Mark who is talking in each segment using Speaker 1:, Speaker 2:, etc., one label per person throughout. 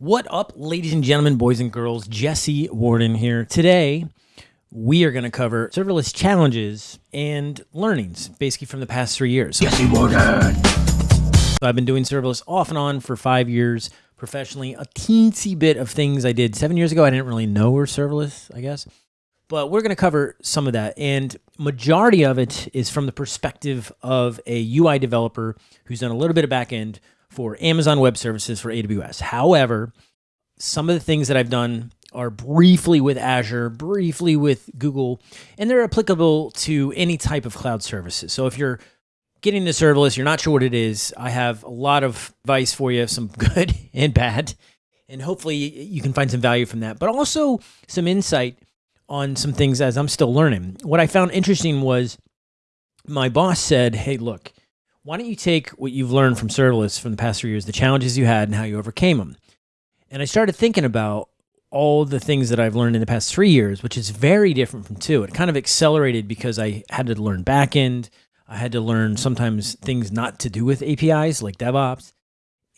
Speaker 1: What up, ladies and gentlemen, boys and girls? Jesse Warden here. Today, we are going to cover serverless challenges and learnings, basically from the past three years.
Speaker 2: Jesse Warden.
Speaker 1: So I've been doing serverless off and on for five years professionally. A teensy bit of things I did seven years ago, I didn't really know were serverless, I guess. But we're going to cover some of that. And majority of it is from the perspective of a UI developer who's done a little bit of backend for Amazon Web Services for AWS. However, some of the things that I've done are briefly with Azure, briefly with Google, and they're applicable to any type of cloud services. So if you're getting the serverless, you're not sure what it is, I have a lot of advice for you, some good and bad, and hopefully you can find some value from that, but also some insight on some things as I'm still learning. What I found interesting was my boss said, Hey, look, why don't you take what you've learned from serverless from the past three years, the challenges you had and how you overcame them? And I started thinking about all the things that I've learned in the past three years, which is very different from two. It kind of accelerated because I had to learn backend. I had to learn sometimes things not to do with APIs like DevOps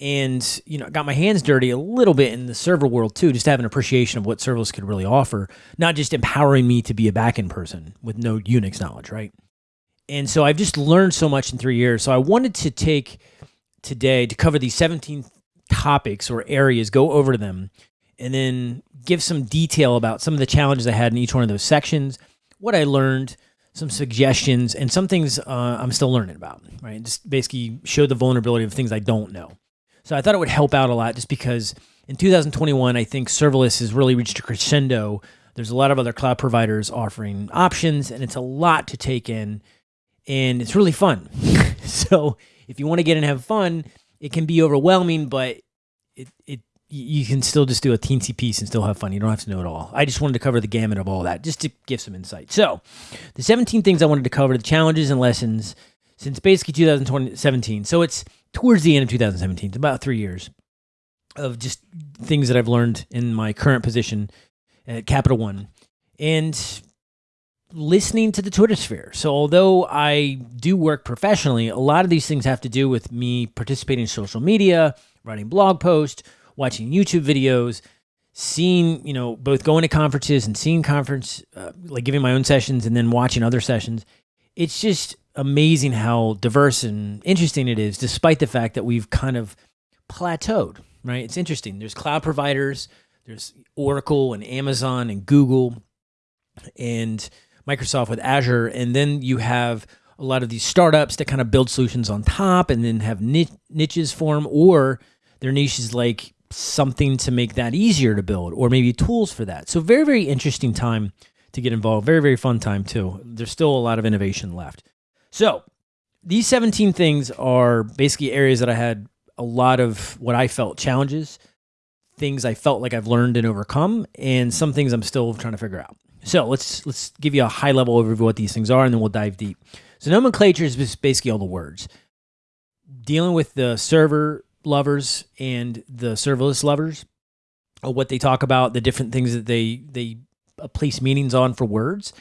Speaker 1: and you know got my hands dirty a little bit in the server world too just to have an appreciation of what serverless could really offer not just empowering me to be a backend person with no unix knowledge right and so i've just learned so much in three years. So i wanted to take today to cover these 17 topics or areas go over them and then give some detail about some of the challenges i had in each one of those sections what i learned some suggestions and some things uh, i'm still learning about right? Just basically show the vulnerability of things i don't know. So I thought it would help out a lot just because in 2021, I think serverless has really reached a crescendo. There's a lot of other cloud providers offering options, and it's a lot to take in, and it's really fun. so if you want to get and have fun, it can be overwhelming, but it, it you can still just do a teensy piece and still have fun. You don't have to know it all. I just wanted to cover the gamut of all that, just to give some insight. So, the 17 things I wanted to cover, the challenges and lessons since basically 2017. So it's towards the end of 2017, it's about three years of just things that I've learned in my current position at Capital One and listening to the Twitter sphere. So, although I do work professionally, a lot of these things have to do with me participating in social media, writing blog posts, watching YouTube videos, seeing, you know, both going to conferences and seeing conference, uh, like giving my own sessions and then watching other sessions. It's just amazing how diverse and interesting it is, despite the fact that we've kind of plateaued, right? It's interesting. There's cloud providers, there's Oracle and Amazon and Google and Microsoft with Azure. And then you have a lot of these startups that kind of build solutions on top and then have niches form, or their niches like something to make that easier to build, or maybe tools for that. So, very, very interesting time to get involved. Very, very fun time, too. There's still a lot of innovation left. So these 17 things are basically areas that I had a lot of what I felt challenges, things I felt like I've learned and overcome, and some things I'm still trying to figure out. So let's let's give you a high level overview of what these things are, and then we'll dive deep. So nomenclature is basically all the words. Dealing with the server lovers and the serverless lovers, what they talk about, the different things that they they uh, place meanings on for words,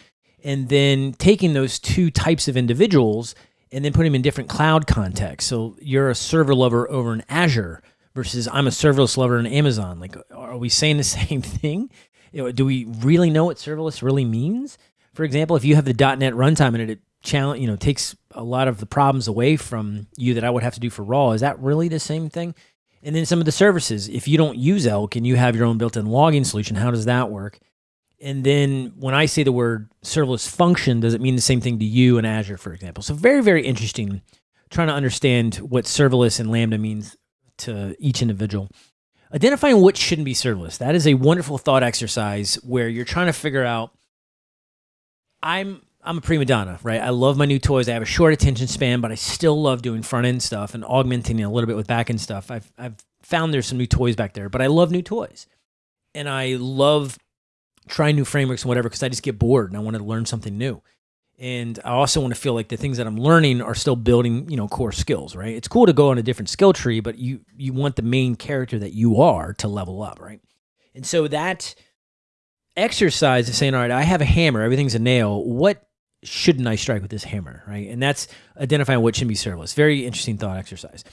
Speaker 1: and then taking those two types of individuals and then putting them in different cloud contexts. So you're a server lover over in Azure versus I'm a serverless lover in Amazon. Like, are we saying the same thing? Do we really know what serverless really means? For example, if you have the .NET runtime and it, challenge, you know, takes a lot of the problems away from you that I would have to do for raw, is that really the same thing? And then some of the services, if you don't use Elk and you have your own built-in logging solution, how does that work? And then when I say the word serverless function, does it mean the same thing to you in Azure, for example? So very, very interesting trying to understand what serverless and Lambda means to each individual. Identifying what shouldn't be serverless. That is a wonderful thought exercise where you're trying to figure out I'm I'm a prima donna, right? I love my new toys. I have a short attention span, but I still love doing front end stuff and augmenting a little bit with back end stuff. I've I've found there's some new toys back there, but I love new toys. And I love trying new frameworks and whatever because I just get bored and I want to learn something new. And I also want to feel like the things that I'm learning are still building, you know, core skills, right? It's cool to go on a different skill tree, but you you want the main character that you are to level up, right? And so that exercise of saying, all right, I have a hammer, everything's a nail. What shouldn't I strike with this hammer, right? And that's identifying what should be serverless. Very interesting thought exercise.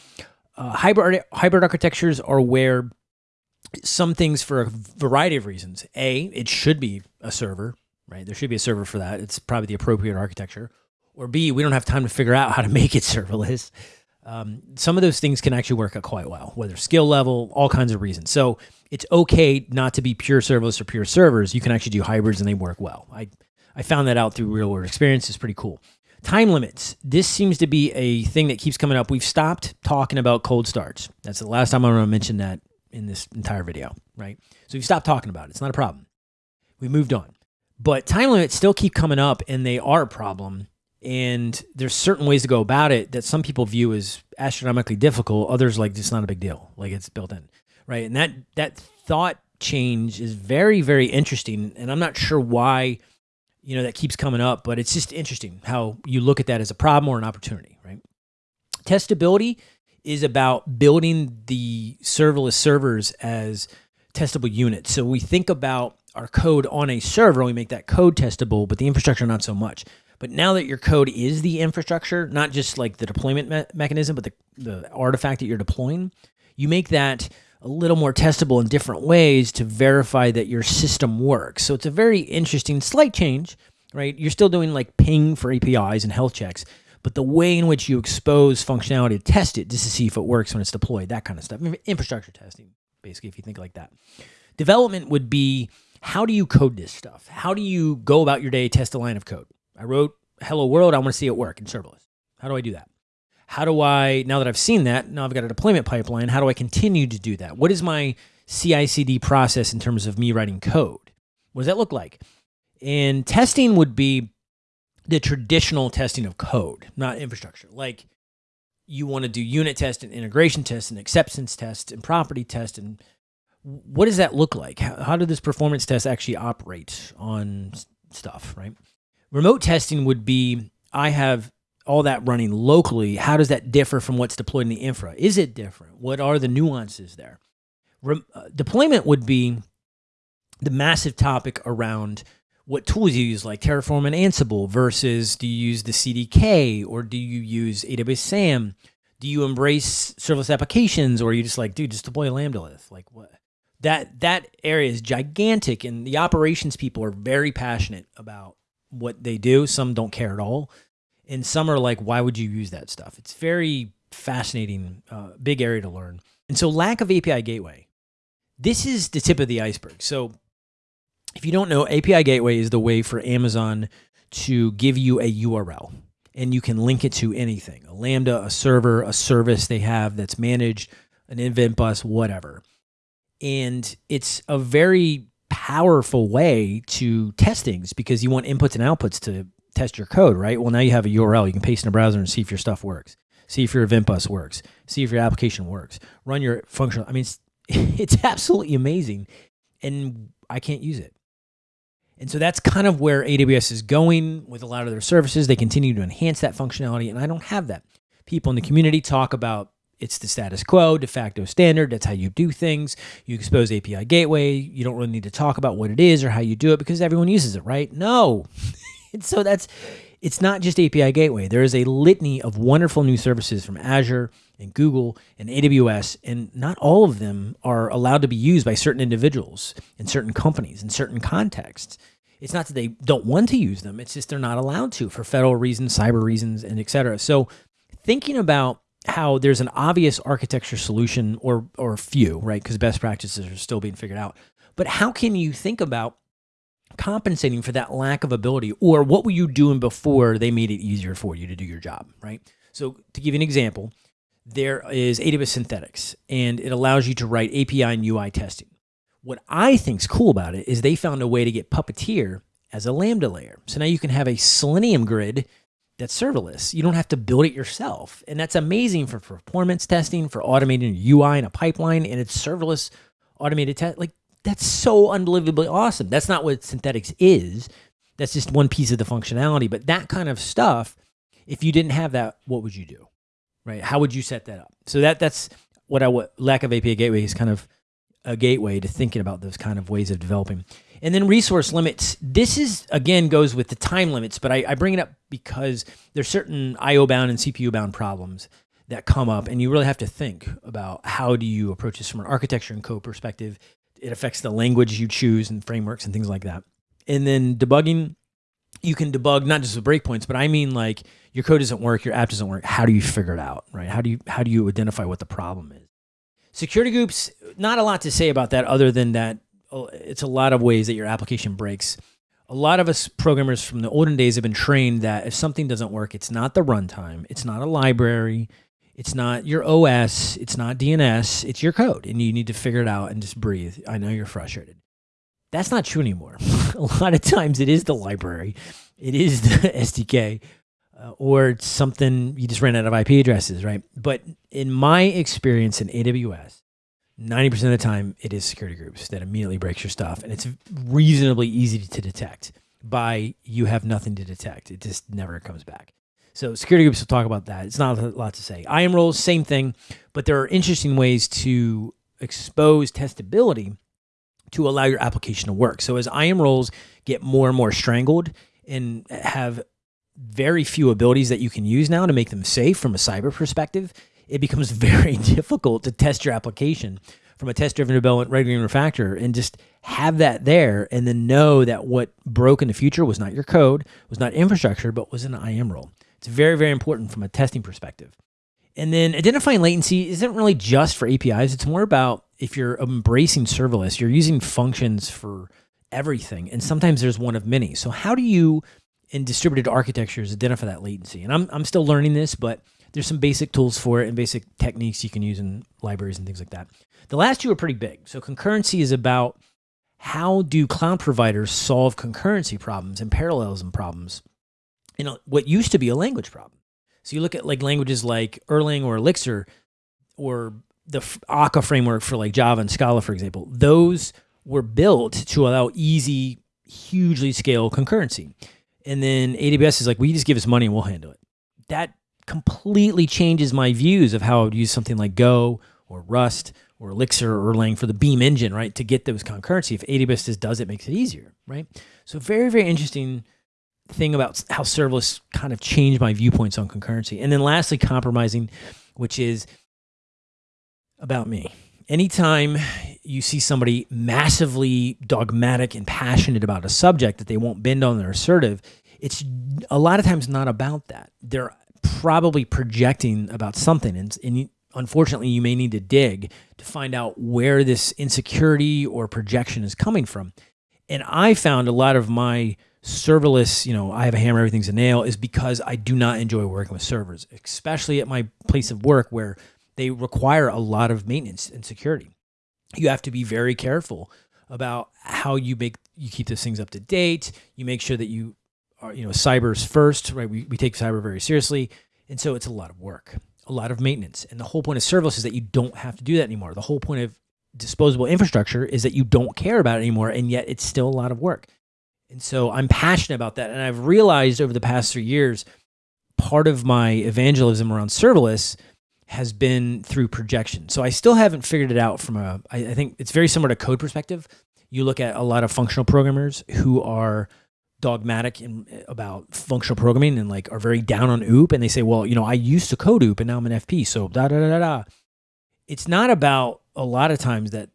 Speaker 1: Uh, hybrid hybrid architectures are where some things for a variety of reasons. A, it should be a server, right? There should be a server for that. It's probably the appropriate architecture. Or B, we don't have time to figure out how to make it serverless. Um, some of those things can actually work out quite well, whether skill level, all kinds of reasons. So it's okay not to be pure serverless or pure servers. You can actually do hybrids and they work well. I, I found that out through real world experience. It's pretty cool. Time limits. This seems to be a thing that keeps coming up. We've stopped talking about cold starts. That's the last time I'm going to mention that in this entire video, right? So we've stopped talking about it. It's not a problem. We moved on. But time limits still keep coming up and they are a problem. And there's certain ways to go about it that some people view as astronomically difficult. Others like it's not a big deal. Like it's built in. Right. And that that thought change is very, very interesting. And I'm not sure why, you know, that keeps coming up, but it's just interesting how you look at that as a problem or an opportunity, right? Testability is about building the serverless servers as testable units. So we think about our code on a server, we make that code testable, but the infrastructure not so much. But now that your code is the infrastructure, not just like the deployment me mechanism, but the, the artifact that you're deploying, you make that a little more testable in different ways to verify that your system works. So it's a very interesting slight change, right? You're still doing like ping for APIs and health checks, but the way in which you expose functionality to test it just to see if it works when it's deployed, that kind of stuff. Infrastructure testing, basically, if you think like that. Development would be how do you code this stuff? How do you go about your day, test a line of code? I wrote hello world, I want to see it work in serverless. How do I do that? How do I, now that I've seen that, now I've got a deployment pipeline, how do I continue to do that? What is my CI CD process in terms of me writing code? What does that look like? And testing would be the traditional testing of code, not infrastructure. Like you want to do unit test and integration test and acceptance test and property test and what does that look like? How, how do this performance test actually operate on stuff, right? Remote testing would be I have all that running locally. How does that differ from what's deployed in the infra? Is it different? What are the nuances there? Re uh, deployment would be the massive topic around what tools you use, like Terraform and Ansible, versus do you use the CDK or do you use AWS SAM? Do you embrace serverless applications or are you just like, dude, just deploy a Lambda Like what? That that area is gigantic, and the operations people are very passionate about what they do. Some don't care at all, and some are like, why would you use that stuff? It's very fascinating, uh, big area to learn. And so, lack of API gateway. This is the tip of the iceberg. So if you don't know, API Gateway is the way for Amazon to give you a URL and you can link it to anything a Lambda, a server, a service they have that's managed, an event bus, whatever. And it's a very powerful way to test things because you want inputs and outputs to test your code, right? Well, now you have a URL. You can paste in a browser and see if your stuff works, see if your event bus works, see if your application works, run your functional. I mean, it's, it's absolutely amazing. And I can't use it. And so that's kind of where AWS is going with a lot of their services. They continue to enhance that functionality, and I don't have that. People in the community talk about it's the status quo, de facto standard. That's how you do things. You expose API gateway. You don't really need to talk about what it is or how you do it because everyone uses it, right? No. and so that's it's not just API gateway. There is a litany of wonderful new services from Azure and Google and AWS, and not all of them are allowed to be used by certain individuals in certain companies in certain contexts. It's not that they don't want to use them, it's just they're not allowed to for federal reasons, cyber reasons, and et cetera. So thinking about how there's an obvious architecture solution or or few, right? Because best practices are still being figured out. But how can you think about compensating for that lack of ability or what were you doing before they made it easier for you to do your job, right? So to give you an example, there is AWS Synthetics, and it allows you to write API and UI testing. What I think is cool about it is they found a way to get Puppeteer as a Lambda layer. So now you can have a Selenium grid that's serverless. You don't have to build it yourself. And that's amazing for performance testing, for automating UI in a pipeline, and it's serverless automated test. Like, that's so unbelievably awesome. That's not what synthetics is. That's just one piece of the functionality. But that kind of stuff, if you didn't have that, what would you do? right? How would you set that up? So that that's what I what lack of API gateway is kind of a gateway to thinking about those kind of ways of developing. And then resource limits. This is again goes with the time limits, but I, I bring it up because there's certain IO bound and CPU bound problems that come up, and you really have to think about how do you approach this from an architecture and code perspective. It affects the language you choose and frameworks and things like that. And then debugging, you can debug not just the breakpoints, but I mean like your code doesn't work, your app doesn't work. How do you figure it out, right? How do you how do you identify what the problem is? Security groups, not a lot to say about that other than that it's a lot of ways that your application breaks. A lot of us programmers from the olden days have been trained that if something doesn't work, it's not the runtime, it's not a library, it's not your OS, it's not DNS, it's your code, and you need to figure it out and just breathe. I know you're frustrated. That's not true anymore. a lot of times it is the library, it is the SDK, uh, or something you just ran out of IP addresses, right? But in my experience in AWS, 90% of the time it is security groups that immediately breaks your stuff and it's reasonably easy to detect by you have nothing to detect. It just never comes back. So security groups will talk about that. It's not a lot to say. IAM roles same thing but there are interesting ways to expose testability to allow your application to work. So as IAM roles get more and more strangled and have very few abilities that you can use now to make them safe from a cyber perspective it becomes very difficult to test your application from a test-driven development regular refactor and just have that there and then know that what broke in the future was not your code, was not infrastructure, but was an IAM role. It's very, very important from a testing perspective. And then identifying latency isn't really just for APIs. It's more about if you're embracing serverless, you're using functions for everything. And sometimes there's one of many. So how do you in distributed architectures identify that latency? And I'm, I'm still learning this, but there's some basic tools for it and basic techniques you can use in libraries and things like that. The last two are pretty big. So concurrency is about how do cloud providers solve concurrency problems and parallelism problems in a, what used to be a language problem. So you look at like languages like Erlang or Elixir or the Akka framework for like Java and Scala, for example, those were built to allow easy, hugely scale concurrency. And then AWS is like, well, just give us money and we'll handle it. That completely changes my views of how I would use something like Go or Rust or Elixir or Erlang for the Beam engine, right? To get those concurrency. If AWS just does it, makes it easier, right? So very, very interesting thing about how serverless kind of changed my viewpoints on concurrency. And then lastly, compromising, which is about me. Anytime you see somebody massively dogmatic and passionate about a subject that they won't bend on their assertive, it's a lot of times not about that. They're probably projecting about something. And, and unfortunately, you may need to dig to find out where this insecurity or projection is coming from. And I found a lot of my serverless, you know, I have a hammer, everything's a nail, is because I do not enjoy working with servers, especially at my place of work where they require a lot of maintenance and security. You have to be very careful about how you make you keep those things up to date. You make sure that you you know, cyber's first, right? We, we take cyber very seriously. And so it's a lot of work, a lot of maintenance. And the whole point of serverless is that you don't have to do that anymore. The whole point of disposable infrastructure is that you don't care about it anymore. And yet it's still a lot of work. And so I'm passionate about that. And I've realized over the past three years, part of my evangelism around serverless has been through projection. So I still haven't figured it out from a, I, I think it's very similar to code perspective. You look at a lot of functional programmers who are dogmatic in, about functional programming and like are very down on OOP and they say, well, you know, I used to code OOP and now I'm an FP. So da da da da da. It's not about a lot of times that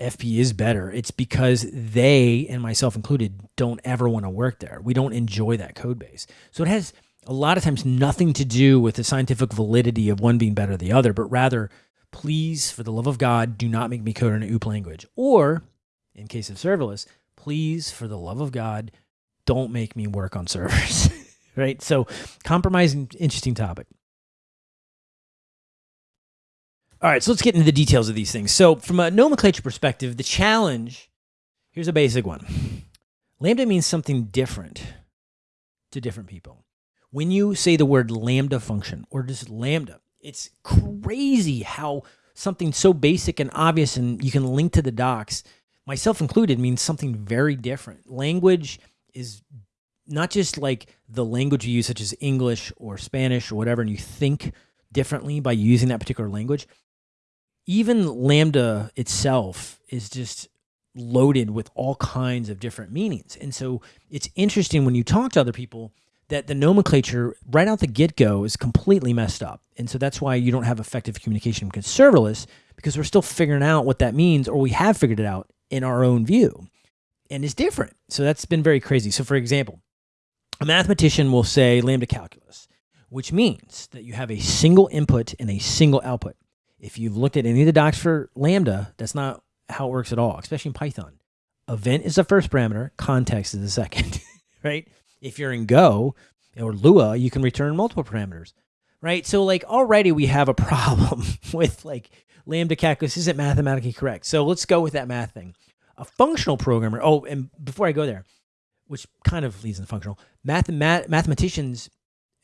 Speaker 1: FP is better. It's because they and myself included don't ever want to work there. We don't enjoy that code base. So it has a lot of times nothing to do with the scientific validity of one being better than the other, but rather, please, for the love of God, do not make me code in an OOP language. Or, in case of serverless, please, for the love of God, don't make me work on servers, right? So compromising, interesting topic. All right, so let's get into the details of these things. So from a nomenclature perspective, the challenge, here's a basic one. Lambda means something different to different people. When you say the word lambda function or just lambda, it's crazy how something so basic and obvious and you can link to the docs, myself included, means something very different. Language is not just like the language you use, such as English or Spanish or whatever, and you think differently by using that particular language. Even Lambda itself is just loaded with all kinds of different meanings. And so it's interesting when you talk to other people that the nomenclature right out the get go is completely messed up. And so that's why you don't have effective communication because serverless, because we're still figuring out what that means, or we have figured it out in our own view. And it's different. So that's been very crazy. So, for example, a mathematician will say lambda calculus, which means that you have a single input and a single output. If you've looked at any of the docs for lambda, that's not how it works at all, especially in Python. Event is the first parameter, context is the second, right? If you're in Go or Lua, you can return multiple parameters, right? So like already we have a problem with like lambda calculus isn't mathematically correct. So let's go with that math thing. A functional programmer. Oh, and before I go there, which kind of leads into functional, math, math mathematicians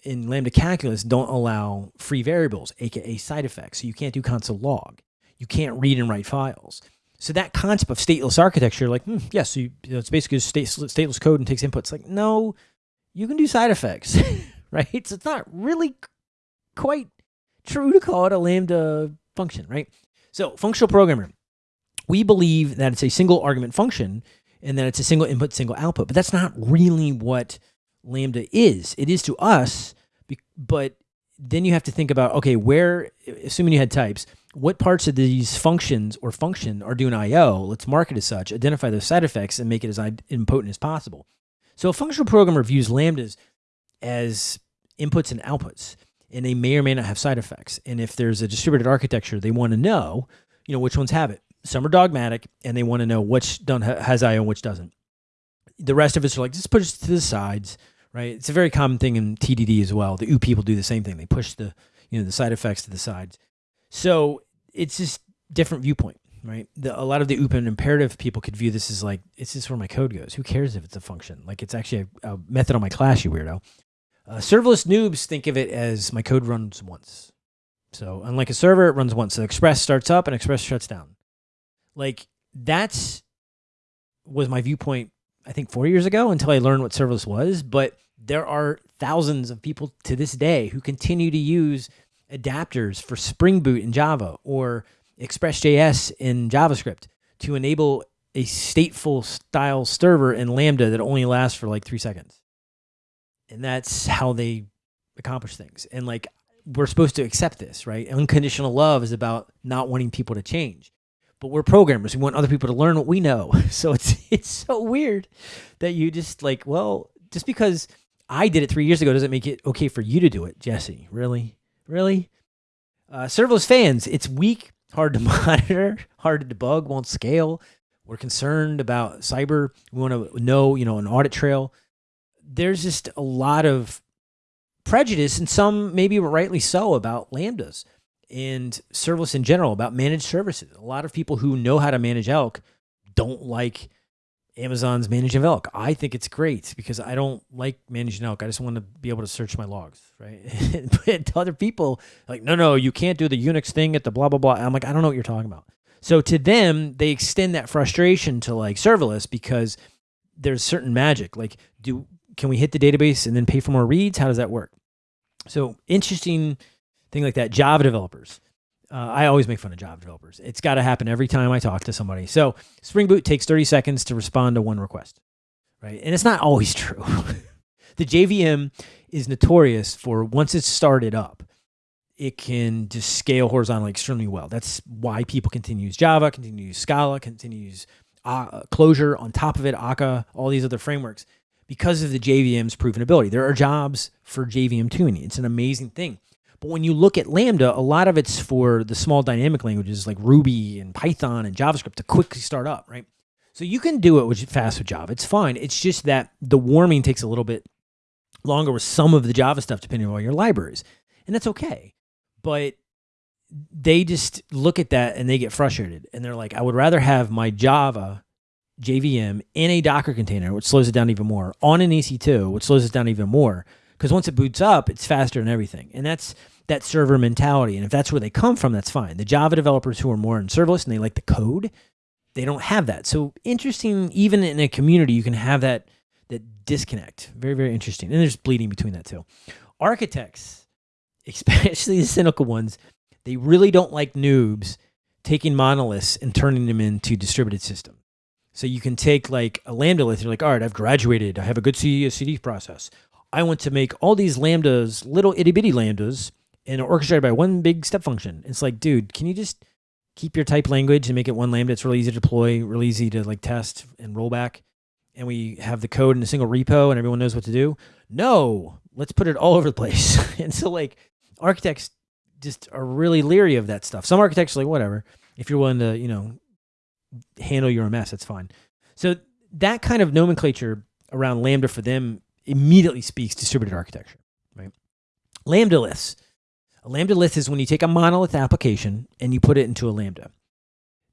Speaker 1: in lambda calculus don't allow free variables, aka side effects. So you can't do console log. You can't read and write files. So that concept of stateless architecture, like, hmm, yes, yeah, so you, you know, it's basically state, stateless code and takes inputs. Like, no, you can do side effects, right? So it's not really quite true to call it a Lambda function, right? So functional programmer, we believe that it's a single argument function and that it's a single input, single output, but that's not really what Lambda is. It is to us, but then you have to think about, okay, where, assuming you had types, what parts of these functions or function are doing IO? Let's mark it as such, identify those side effects, and make it as idempotent as possible. So a functional programmer views lambdas as inputs and outputs, and they may or may not have side effects. And if there's a distributed architecture, they want to know, you know, which ones have it. Some are dogmatic, and they want to know which don't has IO and which doesn't. The rest of us are like, just push to the sides, right? It's a very common thing in TDD as well. The OOP people do the same thing. They push the, you know, the side effects to the sides. So it's just different viewpoint right? The, a lot of the OOP and imperative people could view this as like, it's just where my code goes. Who cares if it's a function? Like it's actually a, a method on my class, you weirdo. Uh, serverless noobs think of it as my code runs once. So unlike a server, it runs once. So Express starts up and Express shuts down. Like that's was my viewpoint, I think four years ago until I learned what serverless was. But there are thousands of people to this day who continue to use adapters for Spring Boot in Java or ExpressJS in JavaScript to enable a stateful style server in Lambda that only lasts for like three seconds. And that's how they accomplish things. And like, we're supposed to accept this, right? Unconditional love is about not wanting people to change. But we're programmers. We want other people to learn what we know. So it's it's so weird that you just like, well, just because I did it three years ago doesn't make it okay for you to do it, Jesse. Really? Really? Uh, serverless fans, it's weak hard to monitor, hard to debug, won't scale. We're concerned about cyber. We want to know, you know, an audit trail. There's just a lot of prejudice, and some maybe rightly so, about lambdas and serverless in general, about managed services. A lot of people who know how to manage Elk don't like Amazon's managing elk. I think it's great because I don't like managing elk. I just want to be able to search my logs, right? but other people like, no, no, you can't do the Unix thing at the blah blah blah. I'm like, I don't know what you're talking about. So to them, they extend that frustration to like serverless because there's certain magic. Like, do can we hit the database and then pay for more reads? How does that work? So interesting thing like that. Java developers uh, I always make fun of Java developers. It's got to happen every time I talk to somebody. So Spring Boot takes 30 seconds to respond to one request, right? And it's not always true. the JVM is notorious for once it's started up, it can just scale horizontally extremely well. That's why people continue to use Java, continue to use Scala, continue to use uh, Clojure on top of it, Akka, all these other frameworks because of the JVM's proven ability. There are jobs for JVM tuning. It's an amazing thing. But when you look at Lambda, a lot of it's for the small dynamic languages like Ruby and Python and JavaScript to quickly start up, right? So you can do it with fast with Java. It's fine. It's just that the warming takes a little bit longer with some of the Java stuff depending on all your libraries. And that's okay. But they just look at that and they get frustrated. And they're like, I would rather have my Java JVM in a Docker container, which slows it down even more, on an EC2, which slows it down even more. Because once it boots up, it's faster and everything. And that's that server mentality. And if that's where they come from, that's fine. The Java developers who are more in serverless and they like the code, they don't have that. So interesting, even in a community, you can have that that disconnect. Very, very interesting. And there's bleeding between that too. Architects, especially the cynical ones, they really don't like noobs taking monoliths and turning them into distributed systems. So you can take like a Lambda lith, you're like, all right, I've graduated. I have a good CD process. I want to make all these lambdas, little itty bitty lambdas, and orchestrated by one big step function. It's like, dude, can you just keep your type language and make it one lambda? It's really easy to deploy, really easy to like test and roll back. And we have the code in a single repo and everyone knows what to do. No, let's put it all over the place. and so like architects just are really leery of that stuff. Some architects are like, whatever. If you're willing to, you know, handle your mess, that's fine. So that kind of nomenclature around Lambda for them immediately speaks distributed architecture, right? Lambda liths. A Lambda lith is when you take a monolith application and you put it into a Lambda.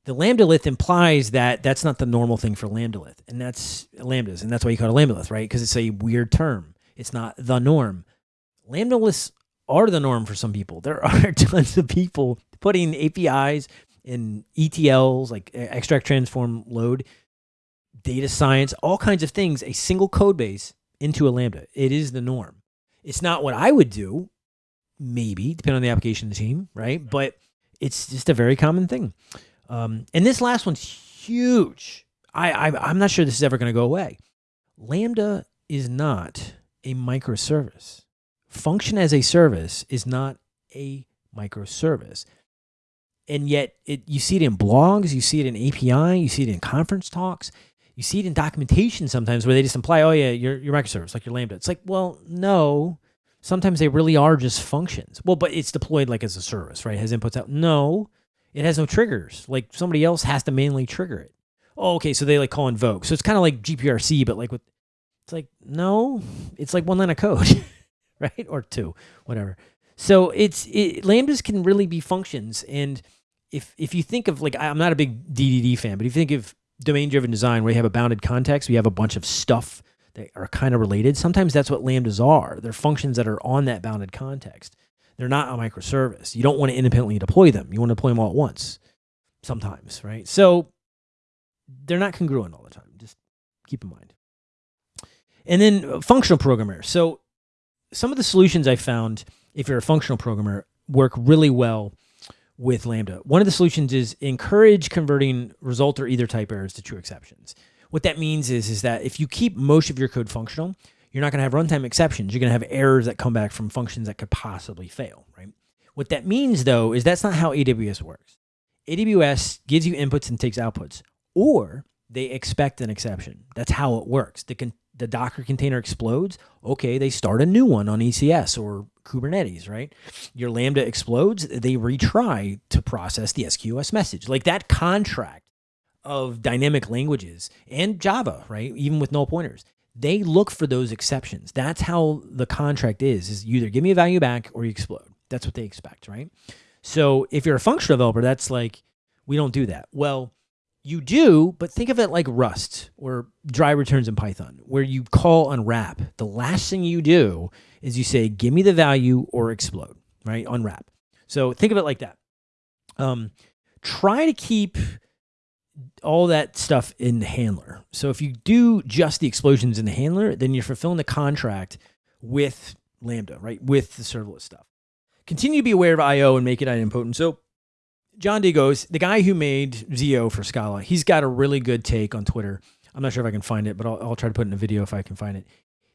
Speaker 1: The Lambda lith implies that that's not the normal thing for Lambda lith, and that's Lambdas, and that's why you call it a Lambda lith, right? Because it's a weird term. It's not the norm. Lambda liths are the norm for some people. There are tons of people putting APIs in ETLs, like extract, transform, load, data science, all kinds of things, a single code base into a Lambda. It is the norm. It's not what I would do, maybe, depending on the application of the team, right? But it's just a very common thing. Um, and this last one's huge. I, I I'm not sure this is ever going to go away. Lambda is not a microservice. Function as a service is not a microservice. And yet it you see it in blogs, you see it in API, you see it in conference talks, you see it in documentation sometimes where they just imply, oh yeah, you're, you're microservice, like your Lambda. It's like, well, no. Sometimes they really are just functions. Well, but it's deployed like as a service, right? It has inputs out. No, it has no triggers. Like somebody else has to manually trigger it. Oh, okay. So they like call invoke. So it's kind of like GPRC, but like with, it's like, no, it's like one line of code, right? Or two, whatever. So it's, it, Lambdas can really be functions. And if, if you think of like, I'm not a big DDD fan, but if you think of domain driven design where you have a bounded context, we have a bunch of stuff that are kind of related. Sometimes that's what lambdas are. They're functions that are on that bounded context. They're not a microservice. You don't want to independently deploy them. You want to deploy them all at once sometimes, right? So they're not congruent all the time. Just keep in mind. And then uh, functional programmer. So some of the solutions I found, if you're a functional programmer, work really well with Lambda. One of the solutions is encourage converting result or either type errors to true exceptions. What that means is, is that if you keep most of your code functional, you're not going to have runtime exceptions. You're going to have errors that come back from functions that could possibly fail, right? What that means, though, is that's not how AWS works. AWS gives you inputs and takes outputs, or they expect an exception. That's how it works. The, the Docker container explodes. Okay, they start a new one on ECS or Kubernetes, right? Your Lambda explodes, they retry to process the SQS message. Like that contract of dynamic languages and Java, right? Even with null pointers, they look for those exceptions. That's how the contract is, is either give me a value back or you explode. That's what they expect, right? So if you're a functional developer, that's like, we don't do that. Well, you do, but think of it like Rust or dry returns in Python, where you call unwrap. The last thing you do is you say, give me the value or explode, right? Unwrap. So think of it like that. Um, try to keep all that stuff in the handler. So if you do just the explosions in the handler, then you're fulfilling the contract with Lambda, right? With the serverless stuff. Continue to be aware of IO and make it idempotent. So John De Goes, the guy who made ZIO for Scala, he's got a really good take on Twitter. I'm not sure if I can find it, but I'll, I'll try to put in a video if I can find it.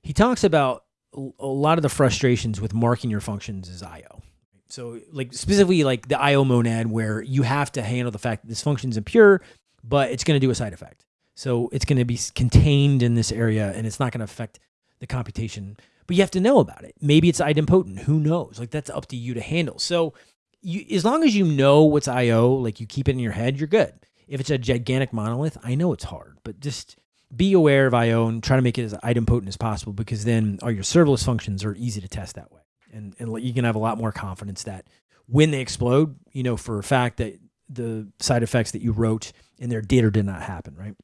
Speaker 1: He talks about a lot of the frustrations with marking your functions as IO. So like specifically like the IO monad where you have to handle the fact that this function is impure, but it's going to do a side effect. So it's going to be contained in this area and it's not going to affect the computation, but you have to know about it. Maybe it's idempotent. Who knows? Like that's up to you to handle. So you, as long as you know what's IO, like you keep it in your head, you're good. If it's a gigantic monolith, I know it's hard, but just be aware of IO and try to make it as idempotent as possible because then all your serverless functions are easy to test that way. And, and you can have a lot more confidence that when they explode, you know for a fact that the side effects that you wrote in there did or did not happen, right?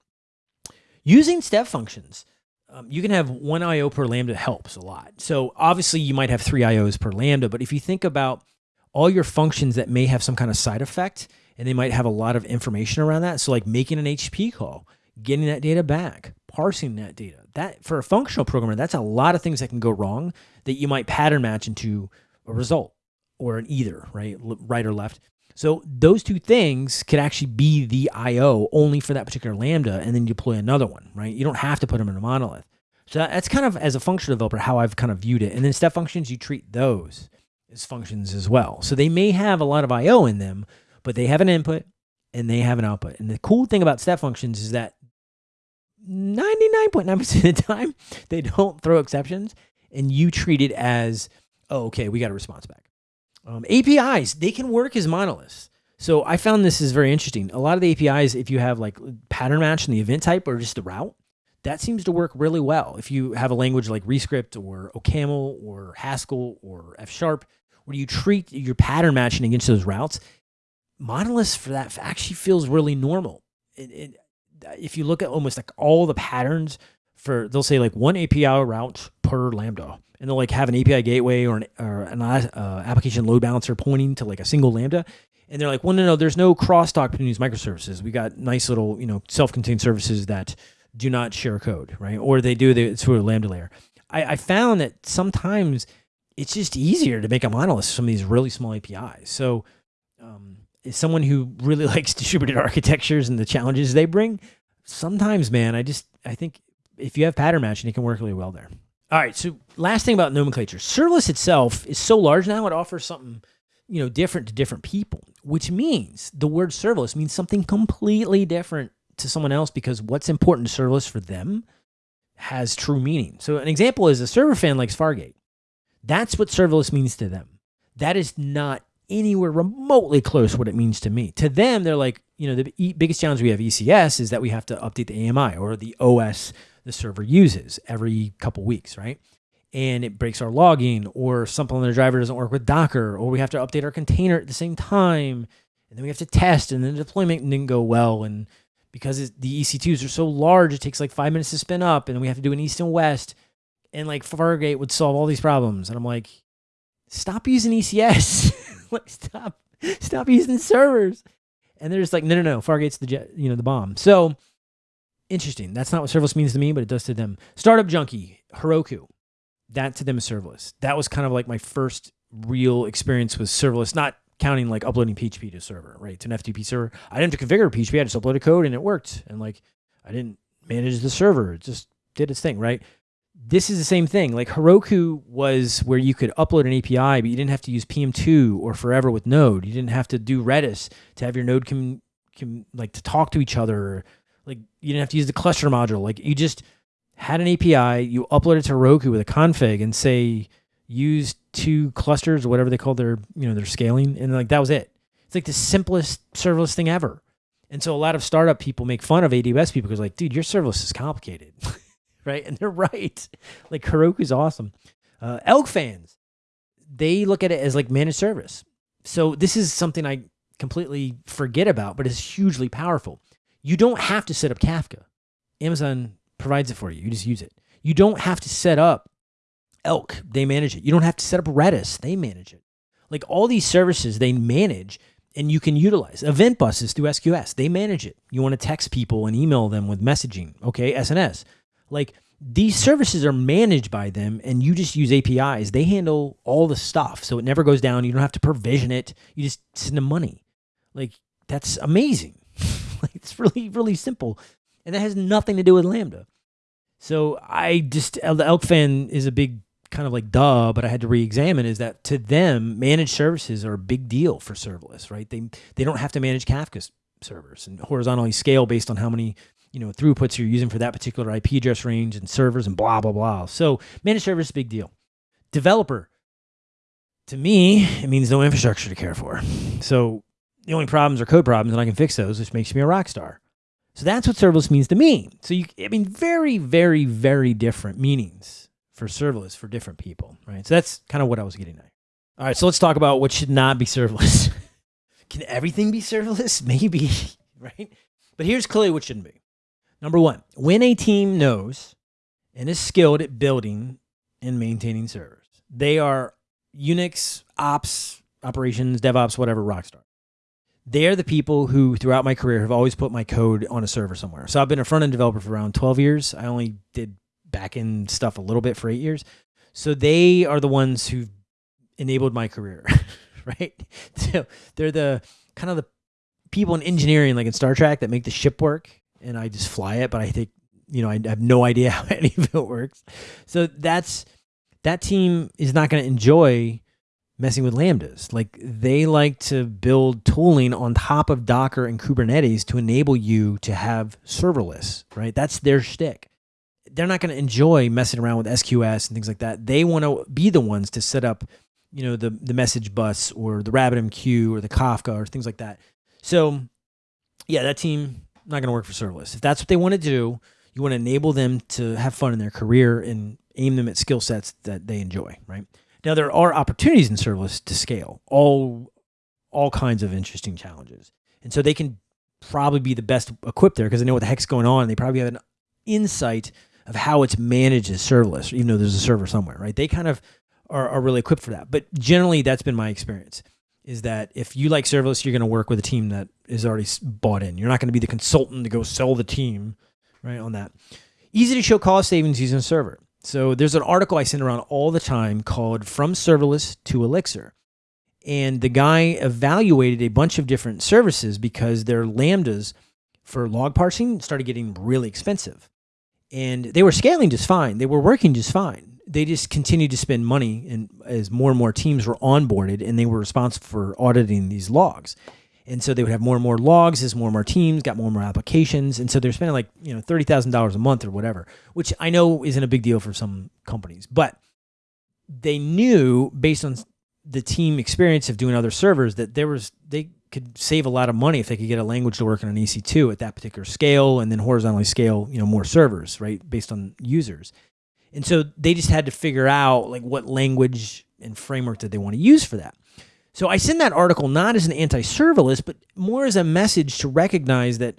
Speaker 1: Using step functions, um, you can have one IO per Lambda helps a lot. So obviously you might have three IOs per Lambda, but if you think about all your functions that may have some kind of side effect and they might have a lot of information around that. So like making an HTTP call, getting that data back, parsing that data. That for a functional programmer, that's a lot of things that can go wrong that you might pattern match into a result or an either, right? Right or left. So those two things could actually be the IO only for that particular Lambda and then you deploy another one, right? You don't have to put them in a monolith. So that's kind of as a functional developer how I've kind of viewed it. And then step functions, you treat those as functions as well. So they may have a lot of IO in them, but they have an input and they have an output. And the cool thing about step functions is that 99.9% of the time, they don't throw exceptions and you treat it as, oh, okay, we got a response back. Um, APIs, they can work as monoliths. So I found this is very interesting. A lot of the APIs, if you have like pattern match in the event type or just the route, that seems to work really well. If you have a language like Rescript or OCaml or Haskell or F Sharp, where you treat your pattern matching against those routes, monoliths for that actually feels really normal. It, it, if you look at almost like all the patterns for, they'll say like one API route per Lambda, and they'll like have an API gateway or an, or an uh, application load balancer pointing to like a single Lambda. And they're like, well, no, no, there's no crosstalk between these microservices. We got nice little, you know, self-contained services that do not share code, right? Or they do, they, through a Lambda layer. I, I found that sometimes it's just easier to make a monolith some of these really small APIs. So, um, as someone who really likes distributed architectures and the challenges they bring, sometimes, man, I just I think if you have pattern matching, it can work really well there. All right. So last thing about nomenclature, serverless itself is so large now it offers something you know different to different people, which means the word serverless means something completely different to someone else because what's important to serverless for them has true meaning. So an example is a server fan likes Fargate. That's what serverless means to them. That is not anywhere remotely close what it means to me. To them, they're like, you know, the biggest challenge we have ECS is that we have to update the AMI or the OS the server uses every couple weeks, right? And it breaks our logging or something on the driver doesn't work with Docker or we have to update our container at the same time. And then we have to test and then the deployment didn't go well. And because the EC2s are so large, it takes like five minutes to spin up and we have to do an east and west. And like Fargate would solve all these problems. And I'm like, stop using ECS. like stop, stop using servers. And they're just like, no, no, no, Fargate's the jet, you know, the bomb. So interesting. That's not what serverless means to me, but it does to them. Startup junkie, Heroku. That to them is serverless. That was kind of like my first real experience with serverless, not counting like uploading PHP to a server, right? To an FTP server. I didn't have to configure PHP. I just uploaded code and it worked. And like, I didn't manage the server. It just did its thing, right? this is the same thing. Like Heroku was where you could upload an API, but you didn't have to use PM2 or forever with Node. You didn't have to do Redis to have your Node com, com, like to talk to each other. Like you didn't have to use the cluster module. Like you just had an API, you upload it to Heroku with a config and say use two clusters or whatever they call their you know their scaling, and like that was it. It's like the simplest serverless thing ever. And so a lot of startup people make fun of AWS people because like, dude, your serverless is complicated. right? And they're right. Like Heroku's awesome. Uh, Elk fans, they look at it as like managed service. So this is something I completely forget about, but it's hugely powerful. You don't have to set up Kafka. Amazon provides it for you. You just use it. You don't have to set up Elk. They manage it. You don't have to set up Redis. They manage it. Like all these services, they manage and you can utilize. Event buses through SQS, they manage it. You want to text people and email them with messaging. Okay, SNS. Like these services are managed by them and you just use APIs. They handle all the stuff. So it never goes down. You don't have to provision it. You just send them money. Like that's amazing. like it's really, really simple. And that has nothing to do with Lambda. So I just, uh, the Elk fan is a big kind of like duh, but I had to re-examine is that to them, managed services are a big deal for serverless, right? They, they don't have to manage Kafka servers and horizontally scale based on how many you know, throughputs you're using for that particular IP address range and servers and blah, blah, blah. So managed service big deal. Developer, to me, it means no infrastructure to care for. So the only problems are code problems and I can fix those, which makes me a rock star. So that's what serverless means to me. So you, I mean, very, very, very different meanings for serverless for different people, right? So that's kind of what I was getting at. All right, so let's talk about what should not be serverless. Can everything be serverless? Maybe, right? But here's clearly what shouldn't be. Number one, when a team knows and is skilled at building and maintaining servers, they are Unix, ops, operations, DevOps, whatever, rockstar. They're the people who, throughout my career, have always put my code on a server somewhere. So I've been a front end developer for around 12 years. I only did back end stuff a little bit for eight years. So they are the ones who enabled my career, right? So they're the kind of the people in engineering, like in Star Trek, that make the ship work and I just fly it, but I think, you know, I have no idea how any of it works. So that's that team is not going to enjoy messing with lambdas. Like they like to build tooling on top of Docker and Kubernetes to enable you to have serverless, right? That's their shtick. They're not going to enjoy messing around with SQS and things like that. They want to be the ones to set up, you know, the the message bus or the RabbitMQ or the Kafka or things like that. So, yeah, that team not going to work for serverless. If that's what they want to do, you want to enable them to have fun in their career and aim them at skill sets that they enjoy, right? Now there are opportunities in serverless to scale all all kinds of interesting challenges. And so they can probably be the best equipped there because they know what the heck's going on. They probably have an insight of how it's managed as serverless, even though there's a server somewhere, right? They kind of are, are really equipped for that. But generally, that's been my experience is that if you like serverless, you're going to work with a team that is already bought in. You're not going to be the consultant to go sell the team, right, on that. Easy to show cost savings using a server. So there's an article I send around all the time called From Serverless to Elixir. And the guy evaluated a bunch of different services because their lambdas for log parsing started getting really expensive. And they were scaling just fine. They were working just fine. They just continued to spend money and as more and more teams were onboarded and they were responsible for auditing these logs. And so they would have more and more logs as more and more teams got more and more applications. And so they're spending like, you know, $30,000 a month or whatever, which I know isn't a big deal for some companies. But they knew based on the team experience of doing other servers that there was, they could save a lot of money if they could get a language to work on an EC2 at that particular scale and then horizontally scale, you know, more servers, right, based on users. And so they just had to figure out like what language and framework that they want to use for that. So I send that article not as an anti-serverless, but more as a message to recognize that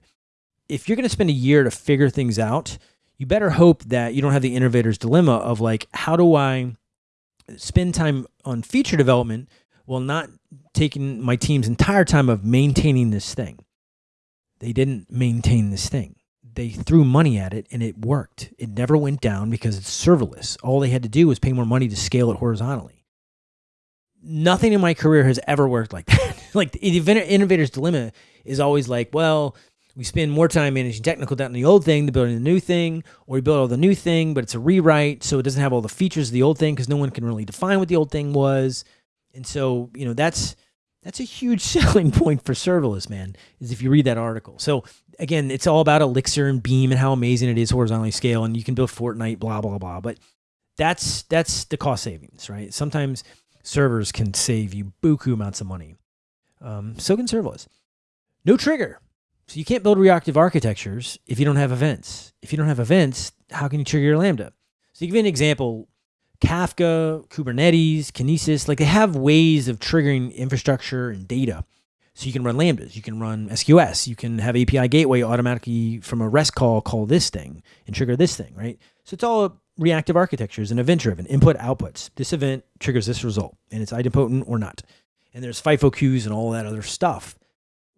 Speaker 1: if you're going to spend a year to figure things out, you better hope that you don't have the innovator's dilemma of like, how do I spend time on feature development while not taking my team's entire time of maintaining this thing? They didn't maintain this thing. They threw money at it and it worked. It never went down because it's serverless. All they had to do was pay more money to scale it horizontally nothing in my career has ever worked like that. like the innovator's dilemma is always like, well, we spend more time managing technical debt on the old thing than building the new thing, or we build all the new thing, but it's a rewrite, so it doesn't have all the features of the old thing because no one can really define what the old thing was. And so, you know, that's that's a huge selling point for serverless, man, is if you read that article. So again, it's all about Elixir and Beam and how amazing it is horizontally scale, and you can build Fortnite, blah, blah, blah. But that's that's the cost savings, right? Sometimes servers can save you buku amounts of money. Um, so can serverless. No trigger. So you can't build reactive architectures if you don't have events. If you don't have events, how can you trigger your Lambda? So give you an example, Kafka, Kubernetes, Kinesis, like they have ways of triggering infrastructure and data. So you can run Lambdas, you can run SQS, you can have API gateway automatically from a REST call call this thing and trigger this thing, right? So it's all reactive architectures and event driven input outputs. This event triggers this result and it's idempotent or not. And there's FIFO queues and all that other stuff.